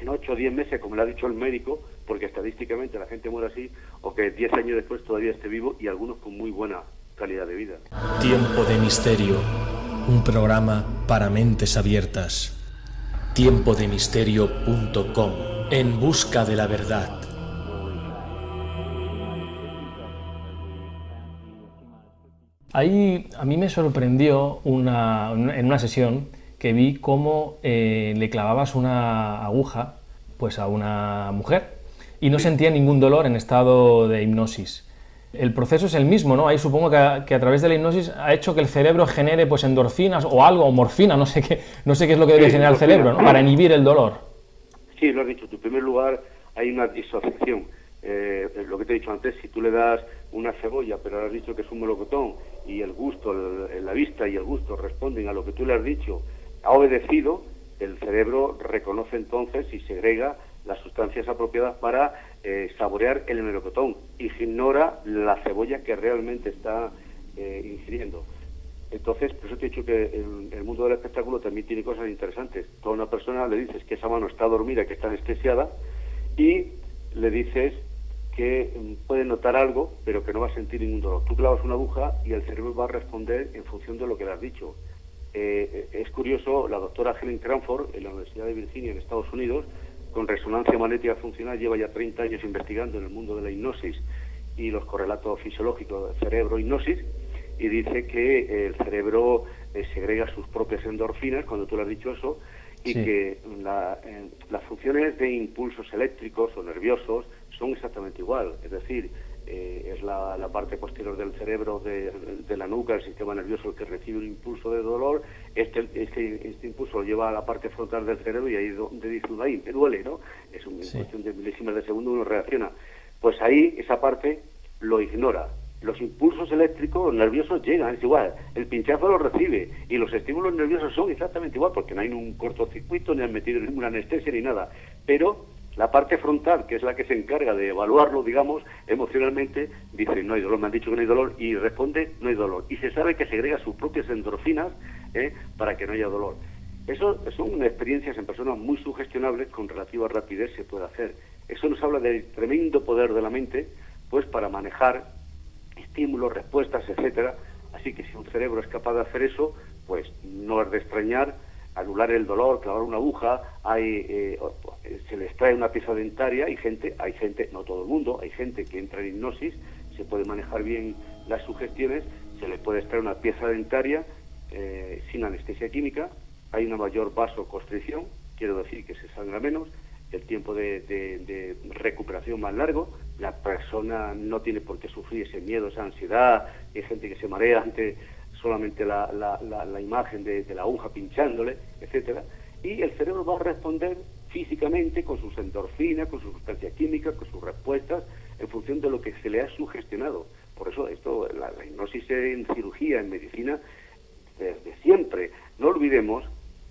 en 8 o 10 meses, como le ha dicho el médico, porque estadísticamente la gente muere así, o que 10 años después todavía esté vivo y algunos con muy buena calidad de vida. Tiempo de misterio, un programa para mentes abiertas. Tiempodemisterio.com, en busca de la verdad. Ahí a mí me sorprendió una, en una sesión que vi cómo eh, le clavabas una aguja pues a una mujer y no sentía ningún dolor en estado de hipnosis. El proceso es el mismo, ¿no? Ahí supongo que a, través de la hipnosis ha hecho que el cerebro genere pues endorfinas o algo, o morfina, no sé qué, no sé qué es lo que debe generar el cerebro, ¿no? Para inhibir el dolor. Sí, lo has dicho. En primer lugar, hay una disociación. Eh, lo que te he dicho antes, si tú le das una cebolla, pero ahora has dicho que es un melocotón, y el gusto, la vista y el gusto responden a lo que tú le has dicho, ha obedecido, el cerebro reconoce entonces y segrega las sustancias apropiadas para eh, saborear el melocotón y ignora la cebolla que realmente está eh, ingiriendo. Entonces, por eso te he dicho que el, el, mundo del espectáculo también tiene cosas interesantes. Toda una persona le dices que esa mano está dormida, que está anestesiada, y le dices que mm, puede notar algo, pero que no va a sentir ningún dolor. Tú clavas una aguja y el cerebro va a responder en función de lo que le has dicho. Eh, es curioso, la doctora Helen Cranford, en la Universidad de Virginia, en Estados Unidos, con resonancia magnética funcional, lleva ya 30 años investigando en el mundo de la hipnosis y los correlatos fisiológicos de cerebro-hipnosis, y dice que el cerebro eh, segrega sus propias endorfinas, cuando tú le has dicho eso, y que las funciones de impulsos eléctricos o nerviosos son exactamente igual. Es decir, eh, es la, parte posterior del cerebro de, la nuca, el sistema nervioso, el que recibe un impulso de dolor. Este, este, este impulso lo lleva a la parte frontal del cerebro y ahí donde dice uno, ahí me duele, ¿no? Es una cuestión de milésimas de segundo, uno reacciona. Pues ahí esa parte lo ignora. Los impulsos eléctricos nerviosos llegan, es igual, el pinchazo lo recibe y los estímulos nerviosos son exactamente igual porque no hay un cortocircuito ni han metido ninguna anestesia ni nada, pero la parte frontal, que es la que se encarga de evaluarlo, digamos, emocionalmente, dice, no hay dolor, me han dicho que no hay dolor, y responde, no hay dolor. Y se sabe que segrega sus propias endorfinas ¿eh? para que no haya dolor. Eso son experiencias en personas muy sugestionables con relativa rapidez se puede hacer. Eso nos habla del tremendo poder de la mente, pues para manejar estímulos, respuestas, etcétera. Así que si un cerebro es capaz de hacer eso, pues no es de extrañar anular el dolor, clavar una aguja, hay, eh, se les trae una pieza dentaria, hay gente, hay gente, no todo el mundo, hay gente que entra en hipnosis, se puede manejar bien las sugestiones, se le puede extraer una pieza dentaria eh, sin anestesia química, hay una mayor vasoconstricción, quiero decir que se sangra menos, el tiempo de, recuperación más largo, la persona no tiene por qué sufrir ese miedo, esa ansiedad, hay gente que se marea ante solamente la, la, imagen de, la aguja pinchándole, etcétera, y el cerebro va a responder físicamente con sus endorfinas, con su sustancia química, con sus respuestas, en función de lo que se le ha sugestionado. Por eso esto, la, hipnosis en cirugía, en medicina, desde siempre. No olvidemos,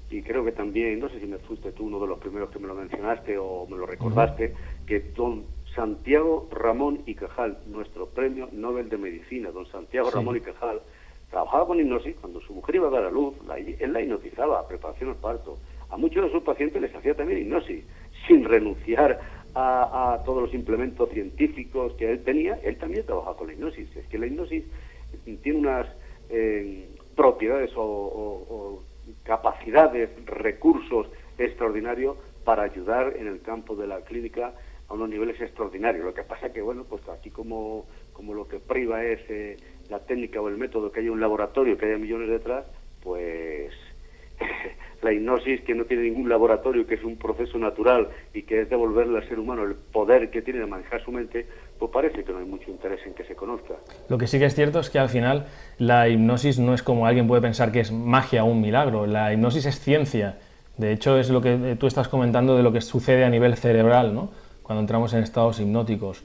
y creo que también, no sé si me fuiste tú uno de los primeros que me lo mencionaste o me lo recordaste, que don Santiago Ramón y Cajal, nuestro premio Nobel de Medicina, don Santiago Ramón y Cajal, trabajaba con hipnosis, cuando su mujer iba a dar a luz, él la hipnotizaba, preparación al parto. A muchos de sus pacientes les hacía también hipnosis, sin renunciar a, todos los implementos científicos que él tenía, él también trabajaba con la hipnosis. Es que la hipnosis tiene unas eh, propiedades o, capacidades, recursos extraordinarios para ayudar en el campo de la clínica a unos niveles extraordinarios. Lo que pasa que, bueno, pues aquí como, como lo que priva es... Eh, la técnica o el método, que haya un laboratorio, que haya millones detrás, pues la hipnosis que no tiene ningún laboratorio, que es un proceso natural y que es devolverle al ser humano el poder que tiene de manejar su mente, pues parece que no hay mucho interés en que se conozca. Lo que sí que es cierto es que al final la hipnosis no es como alguien puede pensar que es magia o un milagro, la hipnosis es ciencia. De hecho, es lo que tú estás comentando de lo que sucede a nivel cerebral, ¿no? cuando entramos en estados hipnóticos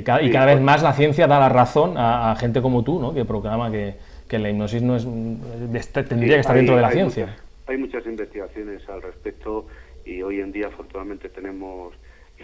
y cada vez más la ciencia da la razón a, gente como tú, ¿no? que proclama que, la hipnosis no es, tendría que estar dentro de la ciencia. hay muchas investigaciones al respecto y hoy en día afortunadamente tenemos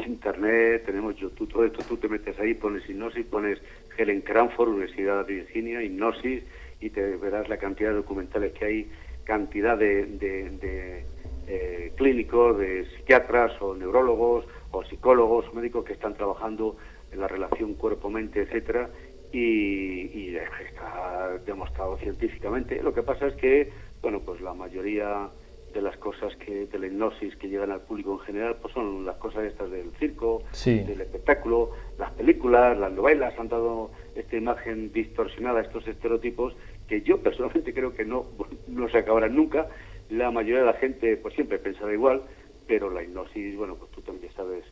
internet, tenemos YouTube, todo esto tú te metes ahí, pones hipnosis, pones Helen Cranford, Universidad de Virginia, hipnosis y te verás la cantidad de documentales que hay, cantidad de, eh, clínicos, de psiquiatras o neurólogos o psicólogos médicos que están trabajando la relación cuerpo-mente, etcétera, y, está demostrado científicamente. Lo que pasa es que, bueno, pues la mayoría de las cosas que de la hipnosis que llegan al público en general pues son las cosas estas del circo, del espectáculo, las películas, las novelas han dado esta imagen distorsionada, estos estereotipos que yo personalmente creo que no, no se acabarán nunca. La mayoría de la gente pues siempre pensará igual, pero la hipnosis, bueno, pues tú también sabes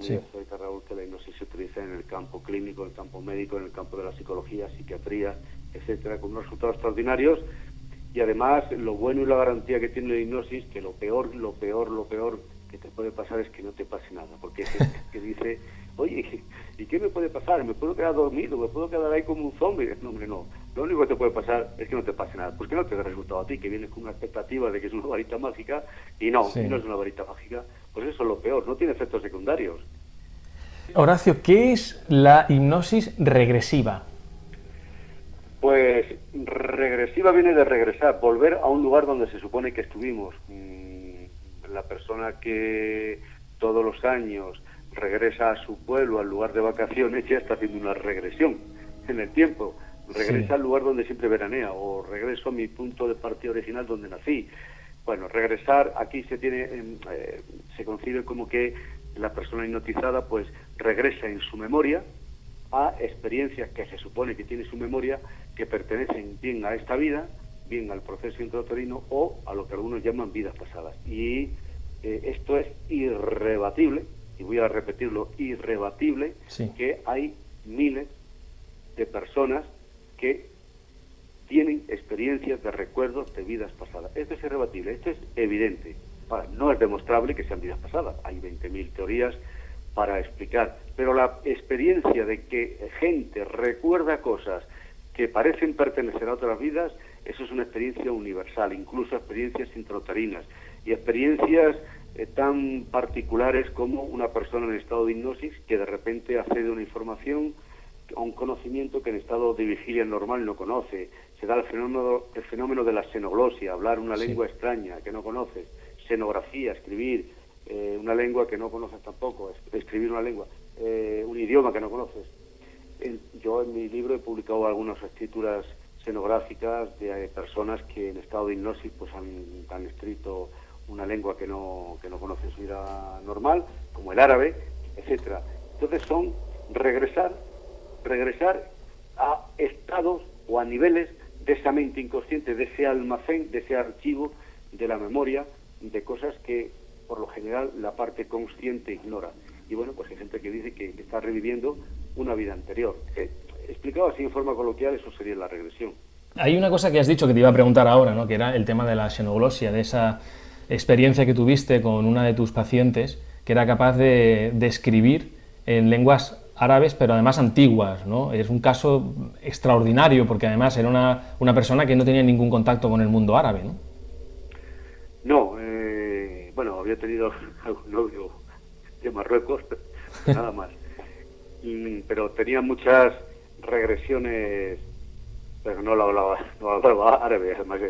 Sí. Raúl, que la hipnosis se utiliza en el campo clínico, en el campo médico, en el campo de la psicología, psiquiatría, etcétera, con unos resultados extraordinarios. Y además, lo bueno y la garantía que tiene la hipnosis, que lo peor, lo peor, lo peor que te puede pasar es que no te pase nada. Porque es que dice, oye, ¿y qué me puede pasar? ¿Me puedo quedar dormido? ¿Me puedo quedar ahí como un zombie? No, hombre, no. Lo único que te puede pasar es que no te pase nada. ¿Por qué no te da resultado a ti? Que vienes con una expectativa de que es una varita mágica y no, y no es una varita mágica pues eso es lo peor, no tiene efectos secundarios. Horacio, ¿qué es la hipnosis regresiva? Pues regresiva viene de regresar, volver a un lugar donde se supone que estuvimos. Mm, la persona que todos los años regresa a su pueblo, al lugar de vacaciones, ya está haciendo una regresión en el tiempo. Regresa al lugar donde siempre veranea o regreso a mi punto de partida original donde nací. Bueno, regresar aquí se tiene, eh, se concibe como que la persona hipnotizada pues regresa en su memoria a experiencias que se supone que tiene su memoria que pertenecen bien a esta vida, bien al proceso intrauterino o a lo que algunos llaman vidas pasadas. Y eh, esto es irrebatible, y voy a repetirlo, irrebatible, que hay miles de personas que tienen experiencias de recuerdos de vidas pasadas. Esto es irrebatible, esto es evidente. no es demostrable que sean vidas pasadas, hay 20.000 teorías para explicar, pero la experiencia de que gente recuerda cosas que parecen pertenecer a otras vidas, eso es una experiencia universal, incluso experiencias intrauterinas y experiencias eh, tan particulares como una persona en estado de hipnosis que de repente accede a una información, a un conocimiento que en estado de vigilia normal no conoce, se da el fenómeno, el fenómeno de la xenoglosia, hablar una lengua extraña que no conoces, xenografía, escribir eh, una lengua que no conoces tampoco, escribir una lengua, eh, un idioma que no conoces. yo en mi libro he publicado algunas escrituras xenográficas de personas que en estado de hipnosis pues han, han escrito una lengua que no, que no conoce su vida normal, como el árabe, etcétera. Entonces son regresar, regresar a estados o a niveles de esa mente inconsciente, de ese almacén, de ese archivo de la memoria, de cosas que por lo general la parte consciente ignora. Y bueno, pues hay gente que dice que está reviviendo una vida anterior. Eh, explicado así en forma coloquial, eso sería la regresión. Hay una cosa que has dicho que te iba a preguntar ahora, ¿no? que era el tema de la xenoglosia, de esa experiencia que tuviste con una de tus pacientes, que era capaz de, de escribir en lenguas árabes, pero además antiguas. ¿no? Es un caso extraordinario, porque además era una, una persona que no tenía ningún contacto con el mundo árabe. ¿no? No, eh, bueno, había tenido algún novio de Marruecos, nada más. pero tenía muchas regresiones, pero no hablaba, no hablaba árabe, además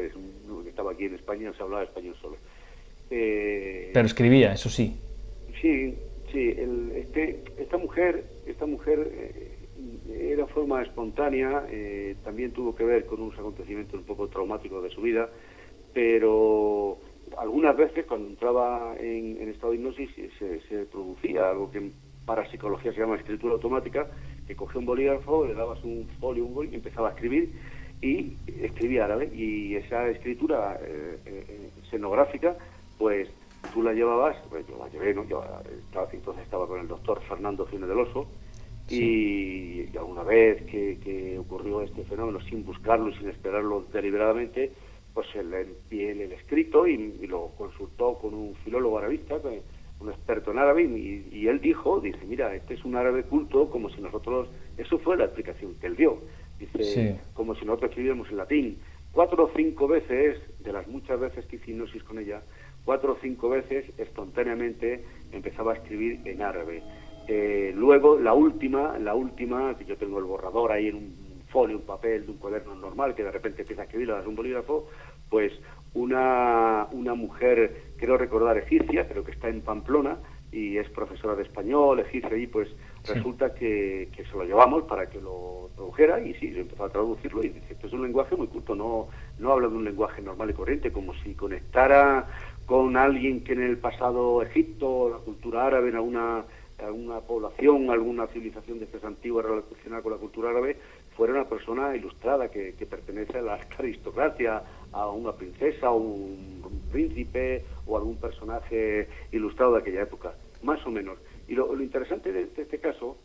estaba aquí en España, se hablaba español solo. Eh, pero escribía, eso sí. Sí, sí. El, este, esta mujer, esta mujer eh, era forma espontánea, eh, también tuvo que ver con unos acontecimientos un poco traumáticos de su vida, pero algunas veces cuando entraba en, estado de hipnosis se, se, producía algo que para psicología se llama escritura automática, que cogía un bolígrafo, le dabas un folio, un boli y empezaba a escribir y escribía árabe. Y esa escritura eh, escenográfica pues tú la llevabas, pues yo la llevé, ¿no? Yo estaba, entonces estaba con el doctor Fernando Fine del Oso, y, alguna vez que, ocurrió este fenómeno sin buscarlo y sin esperarlo deliberadamente, pues él envié el, escrito y, lo consultó con un filólogo arabista, un experto en árabe, y, él dijo, dice, mira, este es un árabe culto como si nosotros, eso fue la explicación que él dio, dice, como si nosotros escribiéramos en latín. Cuatro o cinco veces, de las muchas veces que hice hipnosis con ella, cuatro o cinco veces espontáneamente empezaba a escribir en árabe. Eh, luego, la última, la última, que yo tengo el borrador ahí en un folio, un papel de un cuaderno normal, que de repente empieza a escribir a un bolígrafo, pues una, una mujer, quiero recordar, egipcia, pero que está en Pamplona y es profesora de español, egipcia, y pues resulta que, que, se lo llevamos para que lo tradujera y sí, empezó a traducirlo y dice, esto es un lenguaje muy culto, no, no habla de un lenguaje normal y corriente, como si conectara con alguien que en el pasado Egipto, la cultura árabe, en alguna, alguna población, alguna civilización de estas antiguas relacionada con la cultura árabe, fuera una persona ilustrada que, pertenece a la aristocracia, a una princesa o un, príncipe o algún personaje ilustrado de aquella época, más o menos. Y lo, interesante de, este caso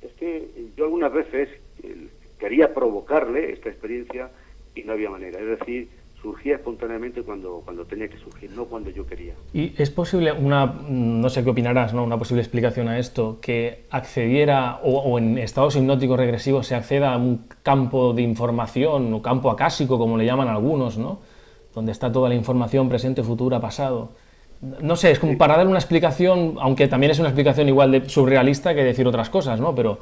es que yo algunas veces eh, quería provocarle esta experiencia y no había manera. Es decir, surgía espontáneamente cuando, cuando tenía que surgir, no cuando yo quería. ¿Y es posible una, no sé qué opinarás, ¿no? una posible explicación a esto, que accediera o, en estados hipnóticos regresivos se acceda a un campo de información o campo acásico, como le llaman algunos, ¿no? donde está toda la información presente, futura, pasado? No sé, es como para dar una explicación, aunque también es una explicación igual de surrealista que decir otras cosas, ¿no? Pero...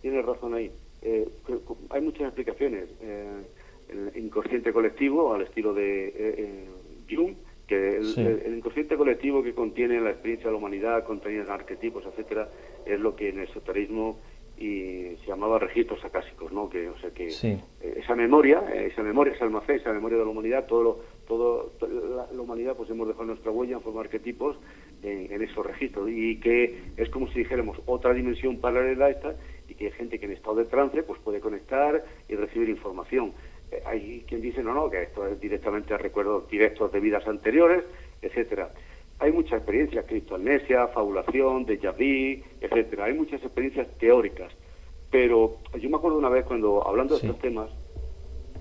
Tienes razón ahí. Eh, hay muchas explicaciones. Eh, inconsciente colectivo al estilo de eh, eh, Jung, que el, inconsciente colectivo que contiene la experiencia de la humanidad, contiene arquetipos, etcétera, es lo que en el esoterismo y se llamaba registros acásicos, ¿no? Que, o sea que eh, esa memoria, esa memoria, ese almacén, esa memoria de la humanidad, todo, todo la, humanidad, pues hemos dejado nuestra huella en forma de arquetipos en, en, esos registros y que es como si dijéramos otra dimensión paralela a esta y que hay gente que en estado de trance pues puede conectar y recibir información hay quien dice, no, no, que esto es directamente recuerdos directos de vidas anteriores, etcétera. Hay muchas experiencias, criptoamnesia, fabulación, déjà vu, etcétera. Hay muchas experiencias teóricas. Pero yo me acuerdo una vez cuando, hablando de estos temas,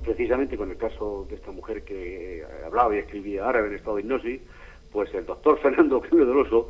precisamente con el caso de esta mujer que hablaba y escribía árabe en estado de hipnosis, pues el doctor Fernando Cruz del Oso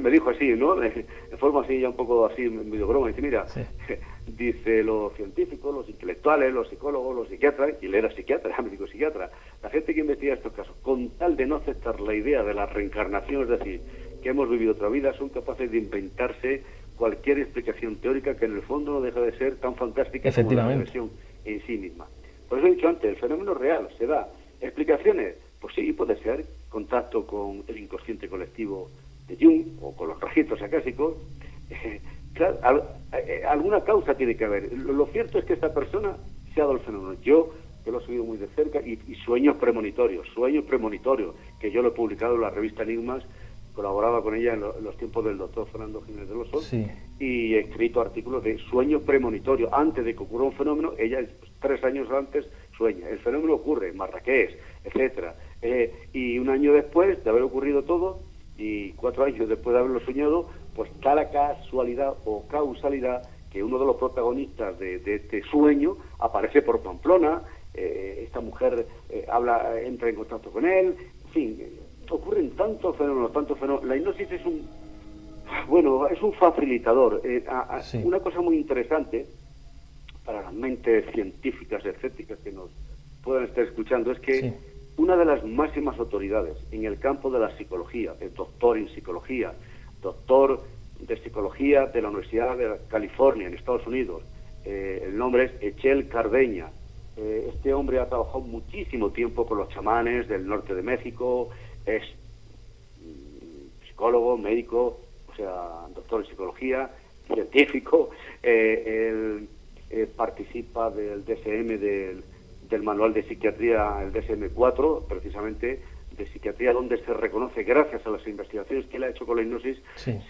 me dijo así, ¿no? En forma así, ya un poco así, medio broma, dice, mira, dice los científicos, los intelectuales, los psicólogos, los psiquiatras, y él era psiquiatra, era médico psiquiatra, la gente que investiga estos casos, con tal de no aceptar la idea de la reencarnación, es decir, que hemos vivido otra vida, son capaces de inventarse cualquier explicación teórica que en el fondo no deja de ser tan fantástica como la regresión en sí misma. Por eso he dicho antes, el fenómeno real se da. ¿Explicaciones? Pues sí, puede ser. Contacto con el inconsciente colectivo de Jung o con los registros acásicos. claro, eh, alguna causa tiene que haber. Lo, cierto es que esta persona se ha dado el fenómeno. Yo, que lo he seguido muy de cerca, y, sueños premonitorios, sueños premonitorios, que yo lo he publicado en la revista Enigmas, colaboraba con ella en, los tiempos del doctor Fernando Jiménez de los sí. y he escrito artículos de sueños premonitorios. Antes de que ocurra un fenómeno, ella tres años antes sueña. El fenómeno ocurre en Marrakech, etcétera. Eh, y un año después de haber ocurrido todo, y cuatro años después de haberlo soñado, pues da la casualidad o causalidad que uno de los protagonistas de, este sueño aparece por Pamplona, eh, esta mujer eh, habla, entra en contacto con él, en fin, ocurren tantos fenómenos, tantos fenómenos. La hipnosis es un, bueno, es un facilitador. Una cosa muy interesante para las mentes científicas, escépticas que nos puedan estar escuchando, es que una de las máximas autoridades en el campo de la psicología, es doctor en psicología, doctor de psicología de la Universidad de California en Estados Unidos, eh, el nombre es Echel Cardeña. Eh, este hombre ha trabajado muchísimo tiempo con los chamanes del norte de México, es mm, psicólogo, médico, o sea, doctor en psicología, científico, eh, él participa del DSM del del manual de psiquiatría, el DSM-4, precisamente de psiquiatría, donde se reconoce, gracias a las investigaciones que él ha hecho con la hipnosis,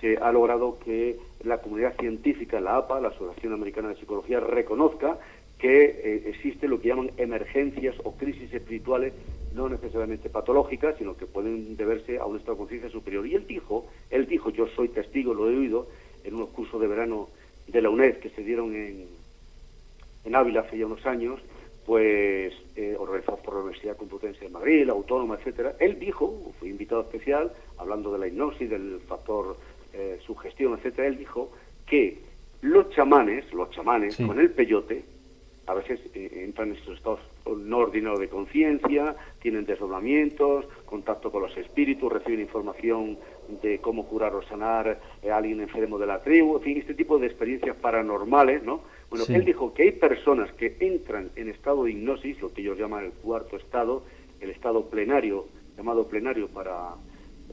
se ha logrado que la comunidad científica, la APA, la Asociación Americana de Psicología, reconozca que eh, existe lo que llaman emergencias o crisis espirituales, no necesariamente patológicas, sino que pueden deberse a un estado de conciencia superior. Y él dijo, él dijo, yo soy testigo, lo he oído, en unos cursos de verano de la UNED que se dieron en, en Ávila hace ya unos años, pues eh, organizados por la Universidad Complutense de Madrid, la Autónoma, etcétera. Él dijo, fue invitado especial, hablando de la hipnosis, del factor eh, sugestión, etcétera, él dijo que los chamanes, los chamanes, con el peyote, a veces eh, entran en estos estados no ordinarios de conciencia, tienen desdoblamientos, contacto con los espíritus, reciben información de cómo curar o sanar a alguien enfermo de la tribu, en fin, este tipo de experiencias paranormales, ¿no? Bueno, él dijo que hay personas que entran en estado de hipnosis, lo que ellos llaman el cuarto estado, el estado plenario, llamado plenario para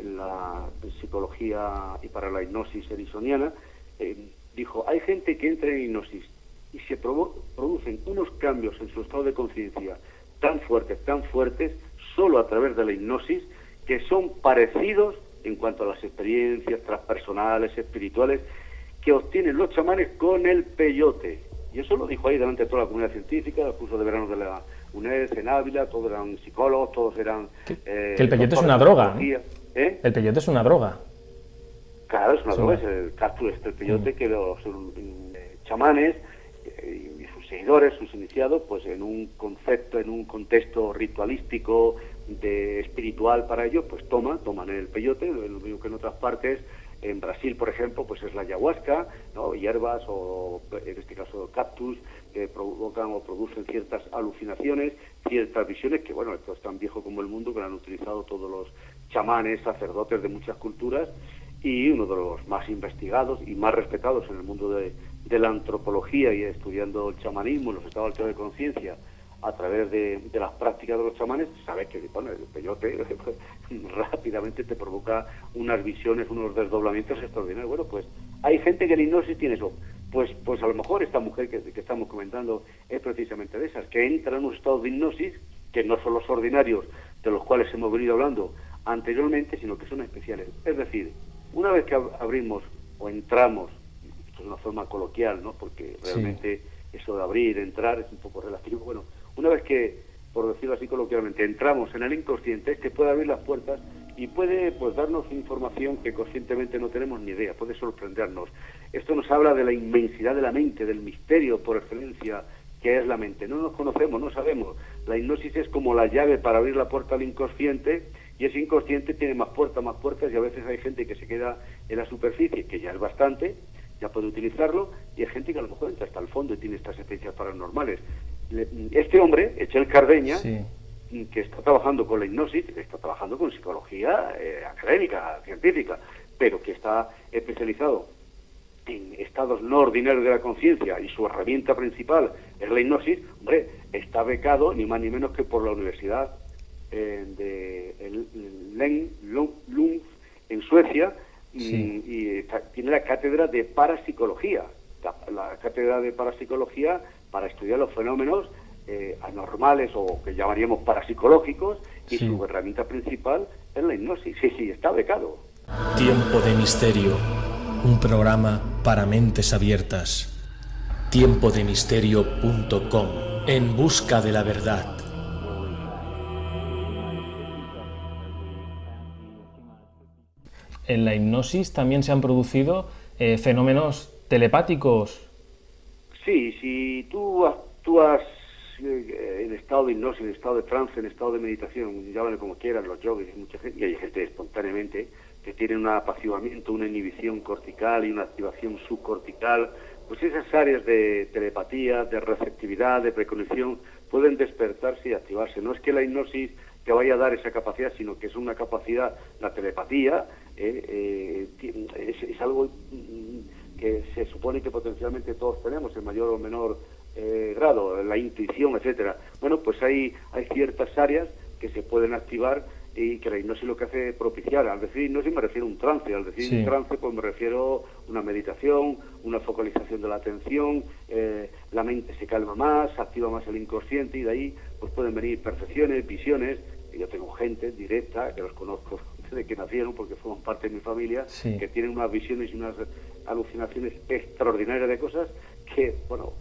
la psicología y para la hipnosis erisoniana, eh, dijo, hay gente que entra en hipnosis y se producen unos cambios en su estado de conciencia tan fuertes, tan fuertes, solo a través de la hipnosis, que son parecidos en cuanto a las experiencias transpersonales, espirituales, que obtienen los chamanes con el peyote. Y eso lo dijo ahí delante de toda la comunidad científica, el curso de verano de la UNED, en Ávila, todos eran psicólogos, todos eran... Eh, que el peyote es una droga. ¿eh? El peyote es una droga. Claro, es una droga, es el cactus, este, el peyote mm. que los eh, chamanes y sus seguidores, sus iniciados, pues en un concepto, en un contexto ritualístico, de espiritual para ellos, pues toman, toman el peyote, lo mismo que en otras partes en Brasil, por ejemplo, pues es la ayahuasca, ¿no? hierbas o, en este caso, cactus, que provocan o producen ciertas alucinaciones, ciertas visiones, que bueno, esto es tan viejo como el mundo, que lo han utilizado todos los chamanes, sacerdotes de muchas culturas, y uno de los más investigados y más respetados en el mundo de, la antropología y estudiando el chamanismo, los estados alteros de conciencia, a través de, las prácticas de los chamanes, sabes que bueno, el peyote rápidamente te provoca unas visiones, unos desdoblamientos extraordinarios. Bueno, pues hay gente que en hipnosis tiene eso. Pues, pues a lo mejor esta mujer que, que estamos comentando es precisamente de esas, que entra en un estado de hipnosis que no son los ordinarios de los cuales hemos venido hablando anteriormente, sino que son especiales. Es decir, una vez que abrimos o entramos, esto es una forma coloquial, ¿no? porque realmente eso de abrir, entrar es un poco relativo, bueno, una vez que, por decirlo así coloquialmente, entramos en el inconsciente, este puede abrir las puertas y puede pues darnos información que conscientemente no tenemos ni idea, puede sorprendernos. Esto nos habla de la inmensidad de la mente, del misterio por excelencia que es la mente. No nos conocemos, no sabemos. La hipnosis es como la llave para abrir la puerta al inconsciente y ese inconsciente tiene más puertas, más puertas y a veces hay gente que se queda en la superficie, que ya es bastante, ya puede utilizarlo, y hay gente que a lo mejor entra hasta el fondo y tiene estas experiencias paranormales. Este hombre, Echel Cardeña, que está trabajando con la hipnosis, está trabajando con psicología eh, académica, científica, pero que está especializado en estados no ordinarios de la conciencia y su herramienta principal es la hipnosis, hombre, está becado ni más ni menos que por la Universidad eh, de Lund en Suecia y, tiene la cátedra de parapsicología, la, cátedra de parapsicología para estudiar los fenómenos eh, anormales o que llamaríamos parapsicológicos y su herramienta principal es la hipnosis. Sí, sí, está becado. Tiempo de misterio, un programa para mentes abiertas. Tiempodemisterio.com, en busca de la verdad. En la hipnosis también se han producido eh, fenómenos telepáticos. Sí, si tú actúas eh, en estado de hipnosis, en estado de trance, en estado de meditación, llámalo como quieran, los yogis mucha gente, y hay gente espontáneamente que tiene un apaciguamiento, una inhibición cortical y una activación subcortical, pues esas áreas de telepatía, de receptividad, de precognición, pueden despertarse y activarse. No es que la hipnosis te vaya a dar esa capacidad, sino que es una capacidad, la telepatía, eh, eh, es, algo mm, que se supone que potencialmente todos tenemos en mayor o menor eh, grado, la intuición, etcétera. Bueno, pues hay, hay ciertas áreas que se pueden activar y que la hipnosis lo que hace es propiciar. Al decir hipnosis me refiero a un trance, al decir un trance pues me refiero a una meditación, una focalización de la atención, la mente se calma más, se activa más el inconsciente y de ahí pues pueden venir percepciones, visiones. Yo tengo gente directa que los conozco de que nacieron, porque forman parte de mi familia, que tienen unas visiones y unas alucinaciones extraordinarias de cosas que, bueno,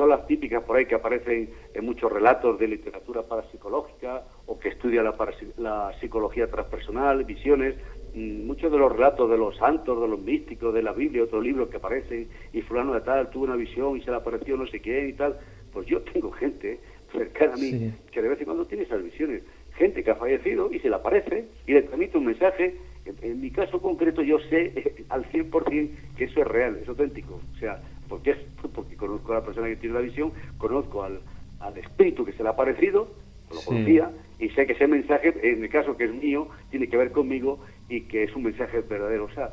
son las típicas por ahí que aparecen en muchos relatos de literatura parapsicológica o que estudia la, la psicología transpersonal, visiones, mm, muchos de los relatos de los santos, de los místicos, de la Biblia, otros libros que aparecen, y fulano de tal tuvo una visión y se le apareció no sé quién y tal, pues yo tengo gente cercana a mí que de vez en cuando tiene esas visiones gente que ha fallecido y se le aparece y le transmite un mensaje. En, mi caso concreto yo sé eh, al 100% que eso es real, es auténtico. O sea, porque, es, porque conozco a la persona que tiene la visión, conozco al, al espíritu que se le ha aparecido, lo conocía, y sé que ese mensaje, en el caso que es mío, tiene que ver conmigo y que es un mensaje verdadero. O sea,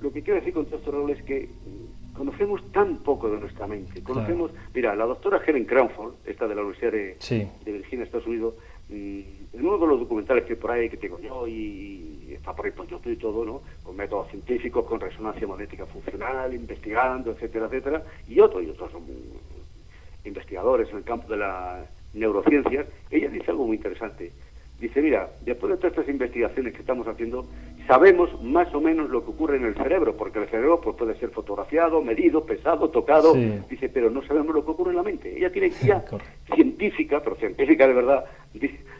lo que quiero decir con todo esto, es que conocemos tan poco de nuestra mente. Conocemos, mira, la doctora Helen Cranford, esta de la Universidad de, de Virginia, Estados Unidos, y en uno de los documentales que por ahí que tengo yo y está por ahí por YouTube y todo, ¿no? Con métodos científicos, con resonancia magnética funcional, investigando, etcétera, etcétera, y otros, y otros son investigadores en el campo de las neurociencias, ella dice algo muy interesante. Dice, mira, después de todas estas investigaciones que estamos haciendo, sabemos más o menos lo que ocurre en el cerebro, porque el cerebro pues, puede ser fotografiado, medido, pesado, tocado, dice, pero no sabemos lo que ocurre en la mente. Ella tiene guía científica, pero científica de verdad,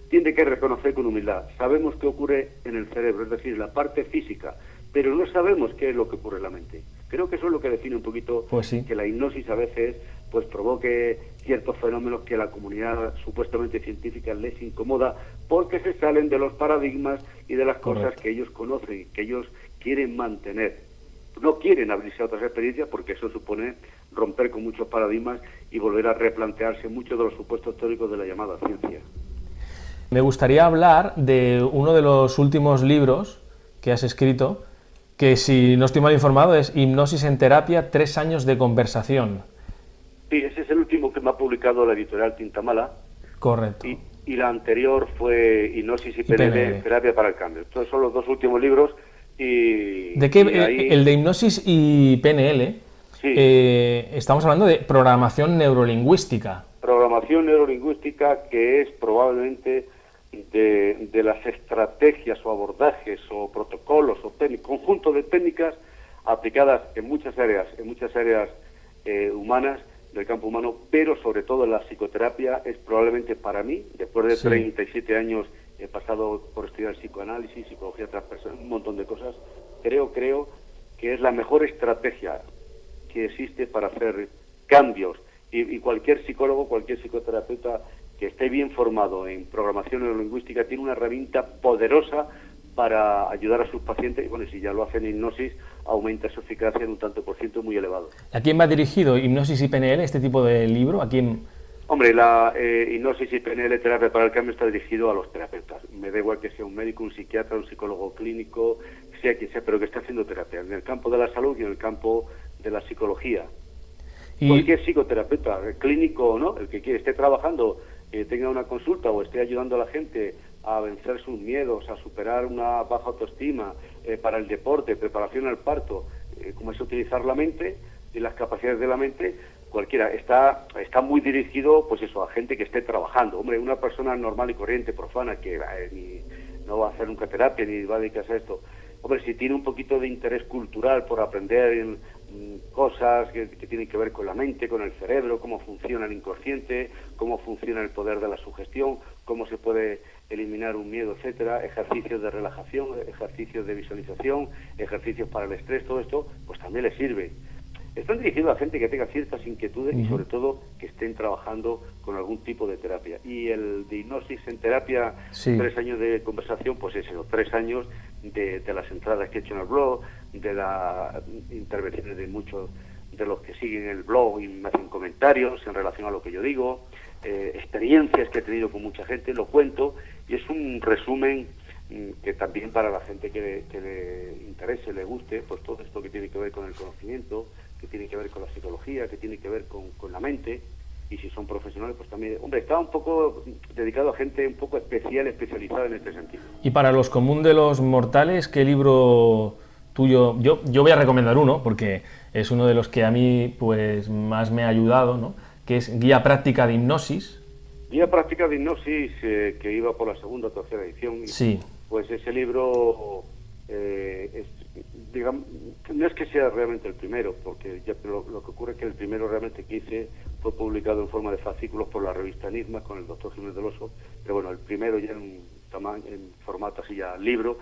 tiene que reconocer con humildad. Sabemos qué ocurre en el cerebro, es decir, la parte física, pero no sabemos qué es lo que ocurre en la mente. Creo que eso es lo que define un poquito pues que la hipnosis a veces pues provoque ciertos fenómenos que a la comunidad supuestamente científica les incomoda porque se salen de los paradigmas y de las cosas que ellos conocen, que ellos quieren mantener. No quieren abrirse a otras experiencias porque eso supone romper con muchos paradigmas y volver a replantearse muchos de los supuestos teóricos de la llamada ciencia. Me gustaría hablar de uno de los últimos libros que has escrito, que si no estoy mal informado es Hipnosis en terapia, tres años de conversación. Sí, ese es el último que me ha publicado la editorial Tintamala. Correcto. Y, la anterior fue Hipnosis y, PNL, Terapia para el Cambio. Estos son los dos últimos libros. Y, ¿De qué? Eh, el de Hipnosis y PNL, eh, estamos hablando de programación neurolingüística. Programación neurolingüística que es probablemente de, de las estrategias o abordajes o protocolos o conjunto de técnicas aplicadas en muchas áreas, en muchas áreas eh, humanas del campo humano, pero sobre todo en la psicoterapia es probablemente para mí, después de 37 años he pasado por estudiar psicoanálisis, psicología transpersonal, un montón de cosas, creo, creo que es la mejor estrategia que existe para hacer cambios. Y, cualquier psicólogo, cualquier psicoterapeuta que esté bien formado en programación neurolingüística tiene una herramienta poderosa para ayudar a sus pacientes y bueno, si ya lo hacen en hipnosis, aumenta su eficacia en un tanto por ciento muy elevado. ¿A quién va dirigido Hipnosis y PNL, este tipo de libro? ¿A quién...? Hombre, la eh, hipnosis y PNL, terapia para el cambio, está dirigido a los terapeutas. Me da igual que sea un médico, un psiquiatra, un psicólogo clínico, sea quien sea, pero que esté haciendo terapia en el campo de la salud y en el campo de la psicología. Y... Cualquier psicoterapeuta, clínico o no, el que quiere, esté trabajando, eh, tenga una consulta o esté ayudando a la gente a vencer sus miedos, a superar una baja autoestima, eh, para el deporte, preparación al parto, eh, cómo es utilizar la mente y las capacidades de la mente, cualquiera. Está, está muy dirigido, pues eso, a gente que esté trabajando. Hombre, una persona normal y corriente, profana, que ni, no va a hacer nunca terapia ni va a dedicarse a esto. Hombre, si tiene un poquito de interés cultural por aprender mm, cosas que, tienen que ver con la mente, con el cerebro, cómo funciona el inconsciente, cómo funciona el poder de la sugestión, cómo se puede eliminar un miedo, etcétera, ejercicios de relajación, ejercicios de visualización, ejercicios para el estrés, todo esto, pues también le sirve. Están dirigidos a gente que tenga ciertas inquietudes y sobre todo que estén trabajando con algún tipo de terapia. Y el de hipnosis en terapia, tres años de conversación, pues es eso, tres años de, las entradas que he hecho en el blog, de las intervenciones de muchos de los que siguen el blog y me hacen comentarios en relación a lo que yo digo, eh, experiencias que he tenido con mucha gente, lo cuento y es un resumen mm, que también para la gente que, que le interese, le guste, pues todo esto que tiene que ver con el conocimiento, que tiene que ver con la psicología, que tiene que ver con, con la mente, y si son profesionales, pues también, hombre, está un poco dedicado a gente un poco especial, especializada en este sentido. Y para los común de los mortales, ¿qué libro tuyo? Yo, yo voy a recomendar uno, porque es uno de los que a mí pues más me ha ayudado, ¿no? que es Guía Práctica de Hipnosis. Guía Práctica de Hipnosis, eh, que iba por la segunda o tercera edición. Sí. Pues ese libro eh, es digamos, no es que sea realmente el primero, porque ya, lo, lo, que ocurre es que el primero realmente que hice fue publicado en forma de fascículos por la revista Enigma con el doctor Jiménez del Oso, pero bueno, el primero ya en, en formato así ya libro,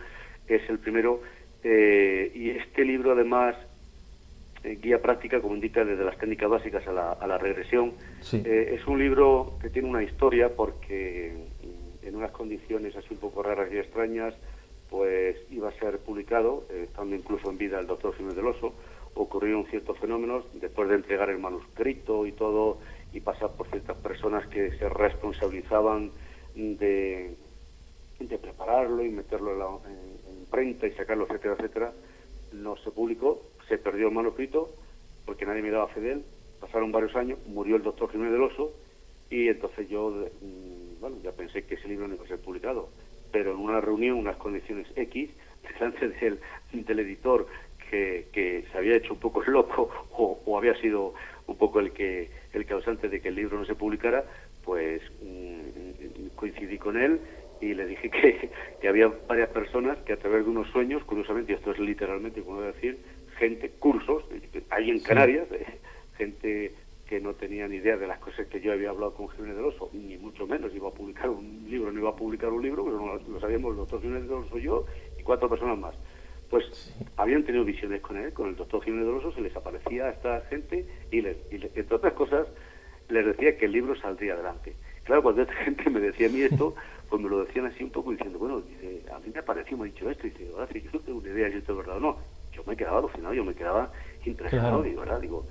es el primero, eh, y este libro además, eh, guía práctica, como indica, desde las técnicas básicas a la, a la regresión, eh, es un libro que tiene una historia porque en unas condiciones así un poco raras y extrañas, pues iba a ser publicado, eh, estando incluso en vida el doctor Jiménez del Oso, ocurrieron ciertos fenómenos, después de entregar el manuscrito y todo, y pasar por ciertas personas que se responsabilizaban de, de prepararlo y meterlo en, la, en, imprenta y sacarlo, etcétera, etcétera, no se publicó, se perdió el manuscrito, porque nadie me daba fe de él, pasaron varios años, murió el doctor Jiménez del Oso, y entonces yo, mm, bueno, ya pensé que ese libro no iba a ser publicado. Pero en una reunión, unas condiciones X, delante del, del editor que, que, se había hecho un poco loco o, había sido un poco el que el causante de que el libro no se publicara, pues mm, coincidí con él y le dije que, que, había varias personas que a través de unos sueños, curiosamente, y esto es literalmente como decir, gente, cursos, ahí en Canarias, eh, gente que no tenía ni idea de las cosas que yo había hablado con Jiménez del Oso, ni mucho menos iba a publicar un libro, no iba a publicar un libro, pero no lo sabíamos el doctor Jiménez del Oso yo y cuatro personas más. Pues habían tenido visiones con él, con el doctor Jiménez del Oso, se les aparecía a esta gente y, les, y entre otras cosas les decía que el libro saldría adelante. Claro, cuando esta gente me decía a mí esto, pues me lo decían así un poco diciendo, bueno, dice, a mí me pareció, me ha dicho esto, y dice, ahora sí, yo no tengo una idea si esto es verdad o no. Yo me quedaba alucinado, yo me quedaba impresionado, digo, ¿verdad? Digo,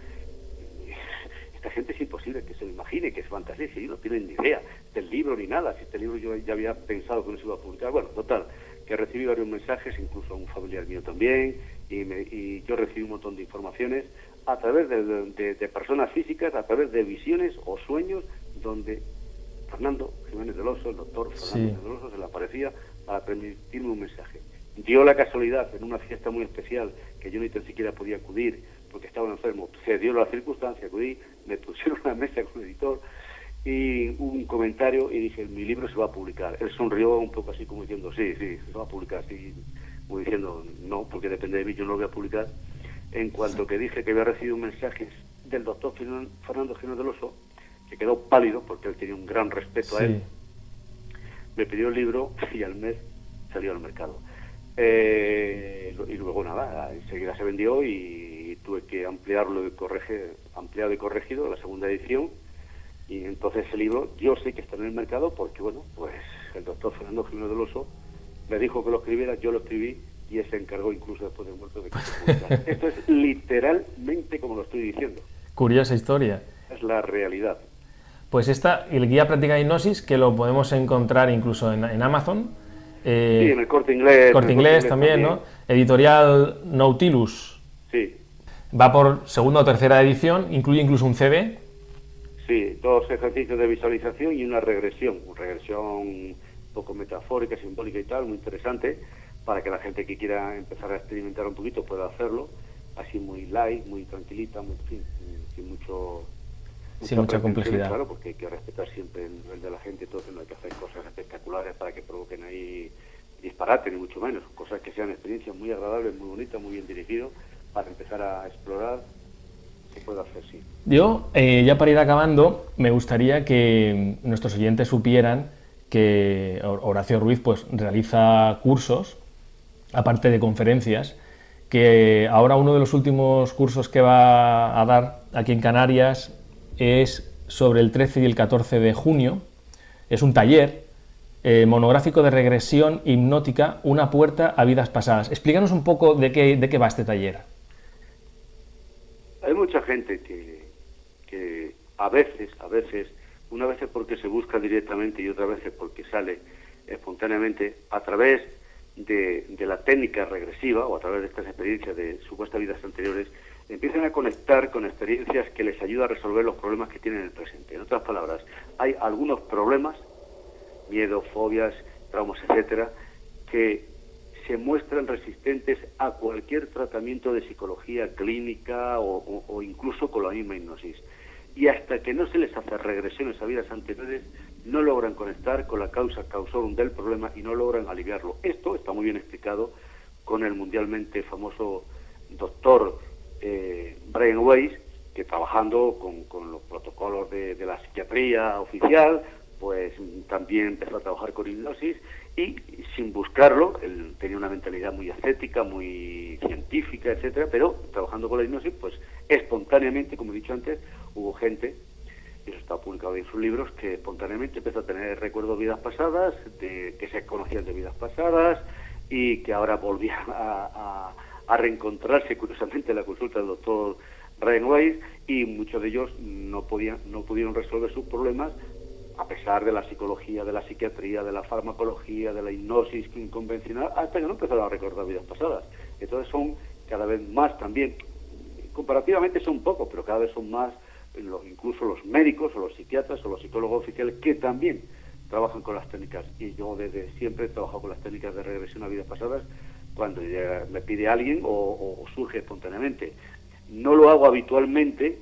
esta gente es imposible que se lo imagine, que es fantasía, si no tienen ni idea del libro ni nada, si este libro yo ya había pensado que no se iba a publicar. Bueno, total, que recibí varios mensajes, incluso a un familiar mío también, y, yo recibí un montón de informaciones a través de, personas físicas, a través de visiones o sueños donde Fernando Jiménez del Oso, el doctor Fernando Jiménez del Oso, se le aparecía para permitirme un mensaje. Dio la casualidad en una fiesta muy especial que yo ni tan siquiera podía acudir porque estaba enfermo. Se dio la circunstancia, acudí, me pusieron una mesa con el editor y un comentario y dije, mi libro se va a publicar. Él sonrió un poco así como diciendo, sí, sí, se va a publicar, así como diciendo, no, porque depende de mí, yo no lo voy a publicar. En cuanto que dije que había recibido mensajes del doctor Fernando Gino del Oso, que quedó pálido porque él tenía un gran respeto a él, me pidió el libro y al mes salió al mercado. Eh, y luego nada, enseguida se vendió y tuve que ampliarlo y corregir, ampliado y corregido la segunda edición. Y entonces el libro yo sé que está en el mercado porque, bueno, pues el doctor Fernando Jiménez del Oso me dijo que lo escribiera, yo lo escribí y él se encargó incluso después de muerto de que se Esto es literalmente como lo estoy diciendo. Curiosa historia. Es la realidad. Pues esta, el guía práctica de hipnosis, que lo podemos encontrar incluso en, en Amazon, eh, sí, en el corte inglés. Corte inglés, también, ¿no? Editorial Nautilus. Sí. Va por segunda o tercera edición, incluye incluso un CD. Sí, dos ejercicios de visualización y una regresión, una regresión un poco metafórica, simbólica y tal, muy interesante, para que la gente que quiera empezar a experimentar un poquito pueda hacerlo, así muy light, muy tranquilita, muy, sin mucho sin mucha complejidad. Claro, porque hay que respetar siempre el nivel de la gente, entonces no hay que hacer cosas espectaculares para que provoquen ahí disparate, ni mucho menos. Cosas que sean experiencias muy agradables, muy bonitas, muy bien dirigidas, para empezar a explorar, se puede hacer, sí. Yo, eh, ya para ir acabando, me gustaría que nuestros oyentes supieran que Horacio Ruiz pues, realiza cursos, aparte de conferencias, que ahora uno de los últimos cursos que va a dar aquí en Canarias es sobre el 13 y el 14 de junio. Es un taller eh, monográfico de regresión hipnótica, una puerta a vidas pasadas. Explícanos un poco de qué, de qué va este taller. Hay mucha gente que, que a veces, a veces, una vez porque se busca directamente y otra vez porque sale espontáneamente a través de, de, la técnica regresiva o a través de estas experiencias de supuestas vidas anteriores, empiezan a conectar con experiencias que les ayudan a resolver los problemas que tienen en el presente. En otras palabras, hay algunos problemas, miedo, fobias, traumas, etcétera, que se muestran resistentes a cualquier tratamiento de psicología clínica o, incluso con la misma hipnosis. Y hasta que no se les hace regresiones a vidas anteriores, no logran conectar con la causa causorum del problema y no logran aliviarlo. Esto está muy bien explicado con el mundialmente famoso doctor eh, Brian Weiss, que trabajando con, los protocolos de, la psiquiatría oficial, pues también empezó a trabajar con hipnosis y sin buscarlo, él tenía una mentalidad muy ascética, muy científica, etcétera, pero trabajando con la hipnosis, pues espontáneamente, como he dicho antes, hubo gente, y eso está publicado en sus libros, que espontáneamente empezó a tener recuerdos de vidas pasadas, de que se conocían de vidas pasadas y que ahora volvían a reencontrarse curiosamente en la consulta del doctor Ryan Weiss y muchos de ellos no, podían, no pudieron resolver sus problemas a pesar de la psicología, de la psiquiatría, de la farmacología, de la hipnosis convencional, hasta que no empezaron a recordar vidas pasadas. Entonces son cada vez más también, comparativamente son pocos, pero cada vez son más los, incluso los médicos o los psiquiatras o los psicólogos oficiales que también trabajan con las técnicas. Y yo desde siempre he trabajado con las técnicas de regresión a vidas pasadas cuando me pide alguien o, surge espontáneamente. No lo hago habitualmente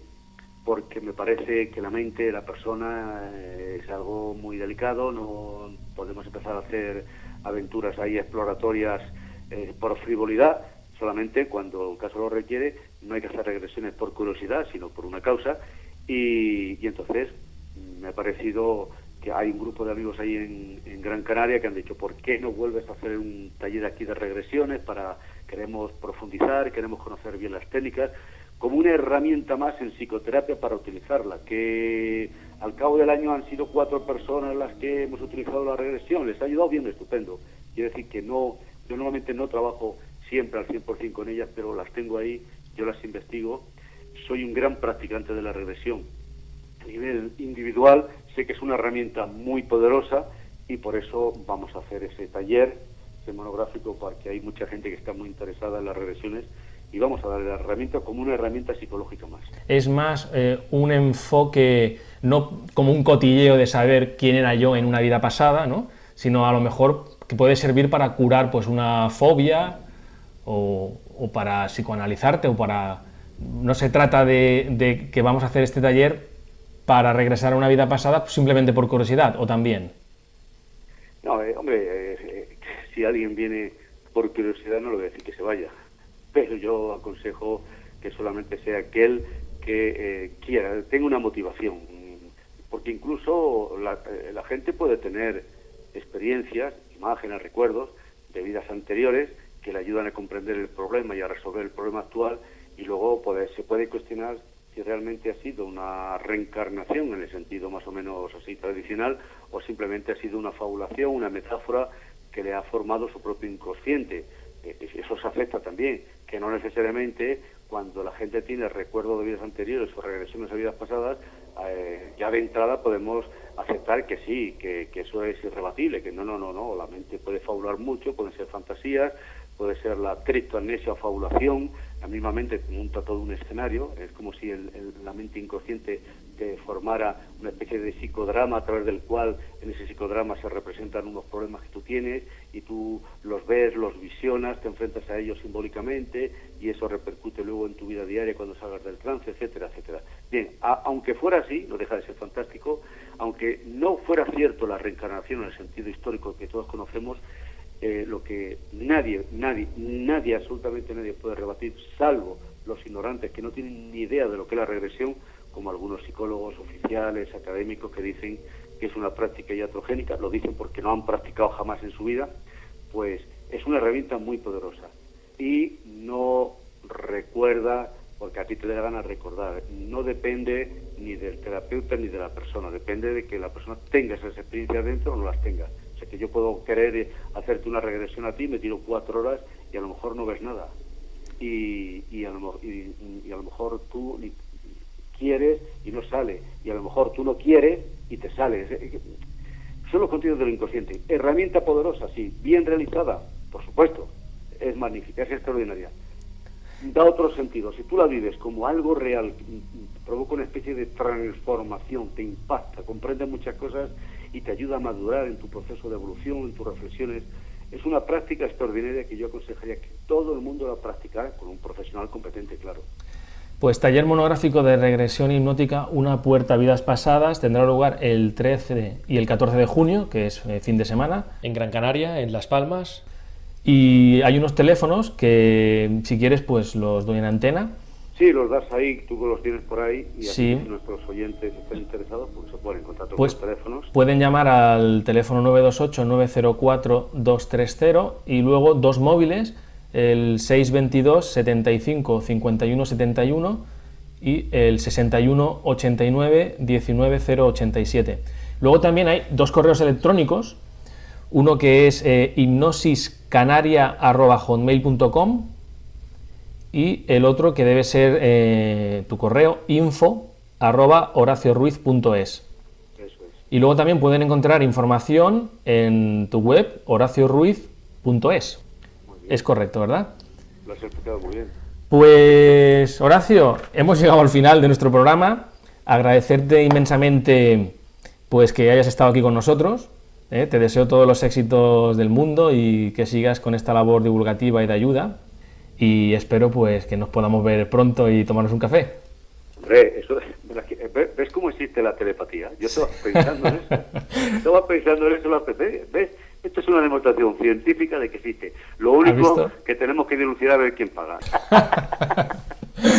porque me parece que la mente de la persona eh, es algo muy delicado, no podemos empezar a hacer aventuras ahí exploratorias eh, por frivolidad, solamente cuando el caso lo requiere, no hay que hacer regresiones por curiosidad, sino por una causa, y entonces me ha parecido que hay un grupo de amigos ahí en, Gran Canaria que han dicho, ¿por qué no vuelves a hacer un taller aquí de regresiones? para Queremos profundizar, queremos conocer bien las técnicas, como una herramienta más en psicoterapia para utilizarla, que al cabo del año han sido cuatro personas las que hemos utilizado la regresión, les ha ayudado bien, estupendo. Quiere decir que no, yo normalmente no trabajo siempre al 100% con ellas, pero las tengo ahí, yo las investigo, soy un gran practicante de la regresión. A nivel individual Sé que es una herramienta muy poderosa y por eso vamos a hacer ese taller, ese monográfico, porque hay mucha gente que está muy interesada en las regresiones y vamos a darle la herramienta como una herramienta psicológica más. Es más eh, un enfoque, no como un cotilleo de saber quién era yo en una vida pasada, ¿no? sino a lo mejor que puede servir para curar pues, una fobia o, para psicoanalizarte o para... No se trata de que vamos a hacer este taller para regresar a una vida pasada simplemente por curiosidad o también? No, eh, hombre, eh, eh, si alguien viene por curiosidad no le voy a decir que se vaya, pero yo aconsejo que solamente sea aquel que quiera, tenga una motivación, porque incluso la, la gente puede tener experiencias, imágenes, recuerdos de vidas anteriores que le ayudan a comprender el problema y a resolver el problema actual y luego poder, se puede cuestionar si realmente ha sido una reencarnación en el sentido más o menos así tradicional o simplemente ha sido una fabulación, una metáfora que le ha formado su propio inconsciente. Eh, eso se afecta también, que no necesariamente cuando la gente tiene recuerdos de vidas anteriores o regresiones a vidas pasadas, eh, ya de entrada podemos aceptar que sí, que, que, eso es irrebatible, que no, no, no, no, la mente puede fabular mucho, pueden ser fantasías, puede ser la criptoamnesia o fabulación, la misma mente todo un escenario, es como si la mente inconsciente te formara una especie de psicodrama a través del cual en ese psicodrama se representan unos problemas que tú tienes y tú los ves, los visionas, te enfrentas a ellos simbólicamente y eso repercute luego en tu vida diaria cuando salgas del trance, etcétera, etcétera. Bien, aunque fuera así, no deja de ser fantástico, aunque no fuera cierto la reencarnación en el sentido histórico que todos conocemos, eh, lo que nadie, nadie, nadie, absolutamente nadie puede rebatir, salvo los ignorantes que no tienen ni idea de lo que es la regresión, como algunos psicólogos oficiales, académicos que dicen que es una práctica iatrogénica, lo dicen porque no han practicado jamás en su vida, pues es una herramienta muy poderosa. Y no recuerda, porque a ti te da ganas recordar, no depende ni del terapeuta ni de la persona, depende de que la persona tenga esas experiencias dentro o no las tenga que yo puedo querer hacerte una regresión a ti, me tiro cuatro horas y a lo mejor no ves nada. Y, y, a, lo, y, a lo mejor tú quieres y no sale. Y a lo mejor tú no quieres y te sale. Son los contenidos del inconsciente. Herramienta poderosa, sí. Bien realizada, por supuesto. Es magnífica, es extraordinaria. Da otro sentido. Si tú la vives como algo real, provoca una especie de transformación, te impacta, comprende muchas cosas y te ayuda a madurar en tu proceso de evolución, en tus reflexiones. Es una práctica extraordinaria que yo aconsejaría que todo el mundo la practicara con un profesional competente, claro. Pues taller monográfico de regresión hipnótica, una puerta a vidas pasadas, tendrá lugar el 13 y el 14 de junio, que es eh, fin de semana, en Gran Canaria, en Las Palmas. Y hay unos teléfonos que, si quieres, pues los doy en antena Sí, los das ahí, tú los tienes por ahí y si nuestros oyentes están interesados, pues se ponen en contacto pues con los teléfonos. Pueden llamar al teléfono 928-904-230 y luego dos móviles, el 622 75 51 71 y el 61 89 19 087. Luego también hay dos correos electrónicos, uno que es eh, hipnosiscanaria.hotmail.com y el otro que debe ser eh, tu correo info arroba horacioruiz.es. Y luego también pueden encontrar información en tu web horacioruiz.es. Es correcto, ¿verdad? Lo has explicado muy bien. Pues Horacio, hemos llegado al final de nuestro programa. Agradecerte inmensamente pues que hayas estado aquí con nosotros. ¿eh? Te deseo todos los éxitos del mundo y que sigas con esta labor divulgativa y de ayuda y espero pues que nos podamos ver pronto y tomarnos un café. Hombre, eso, ¿ves cómo existe la telepatía? Yo estaba pensando en eso. estaba pensando en eso la ¿Ves? Esto es una demostración científica de que existe. Lo único que tenemos que dilucidar es quién paga.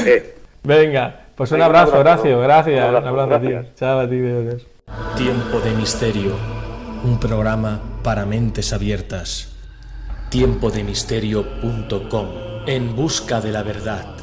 Eh. Venga, pues un abrazo, Horacio. Gracias. Un abrazo, a ti. Chao a ti, Dios. Tiempo de misterio. Un programa para mentes abiertas. Tiempodemisterio.com en busca de la verdad.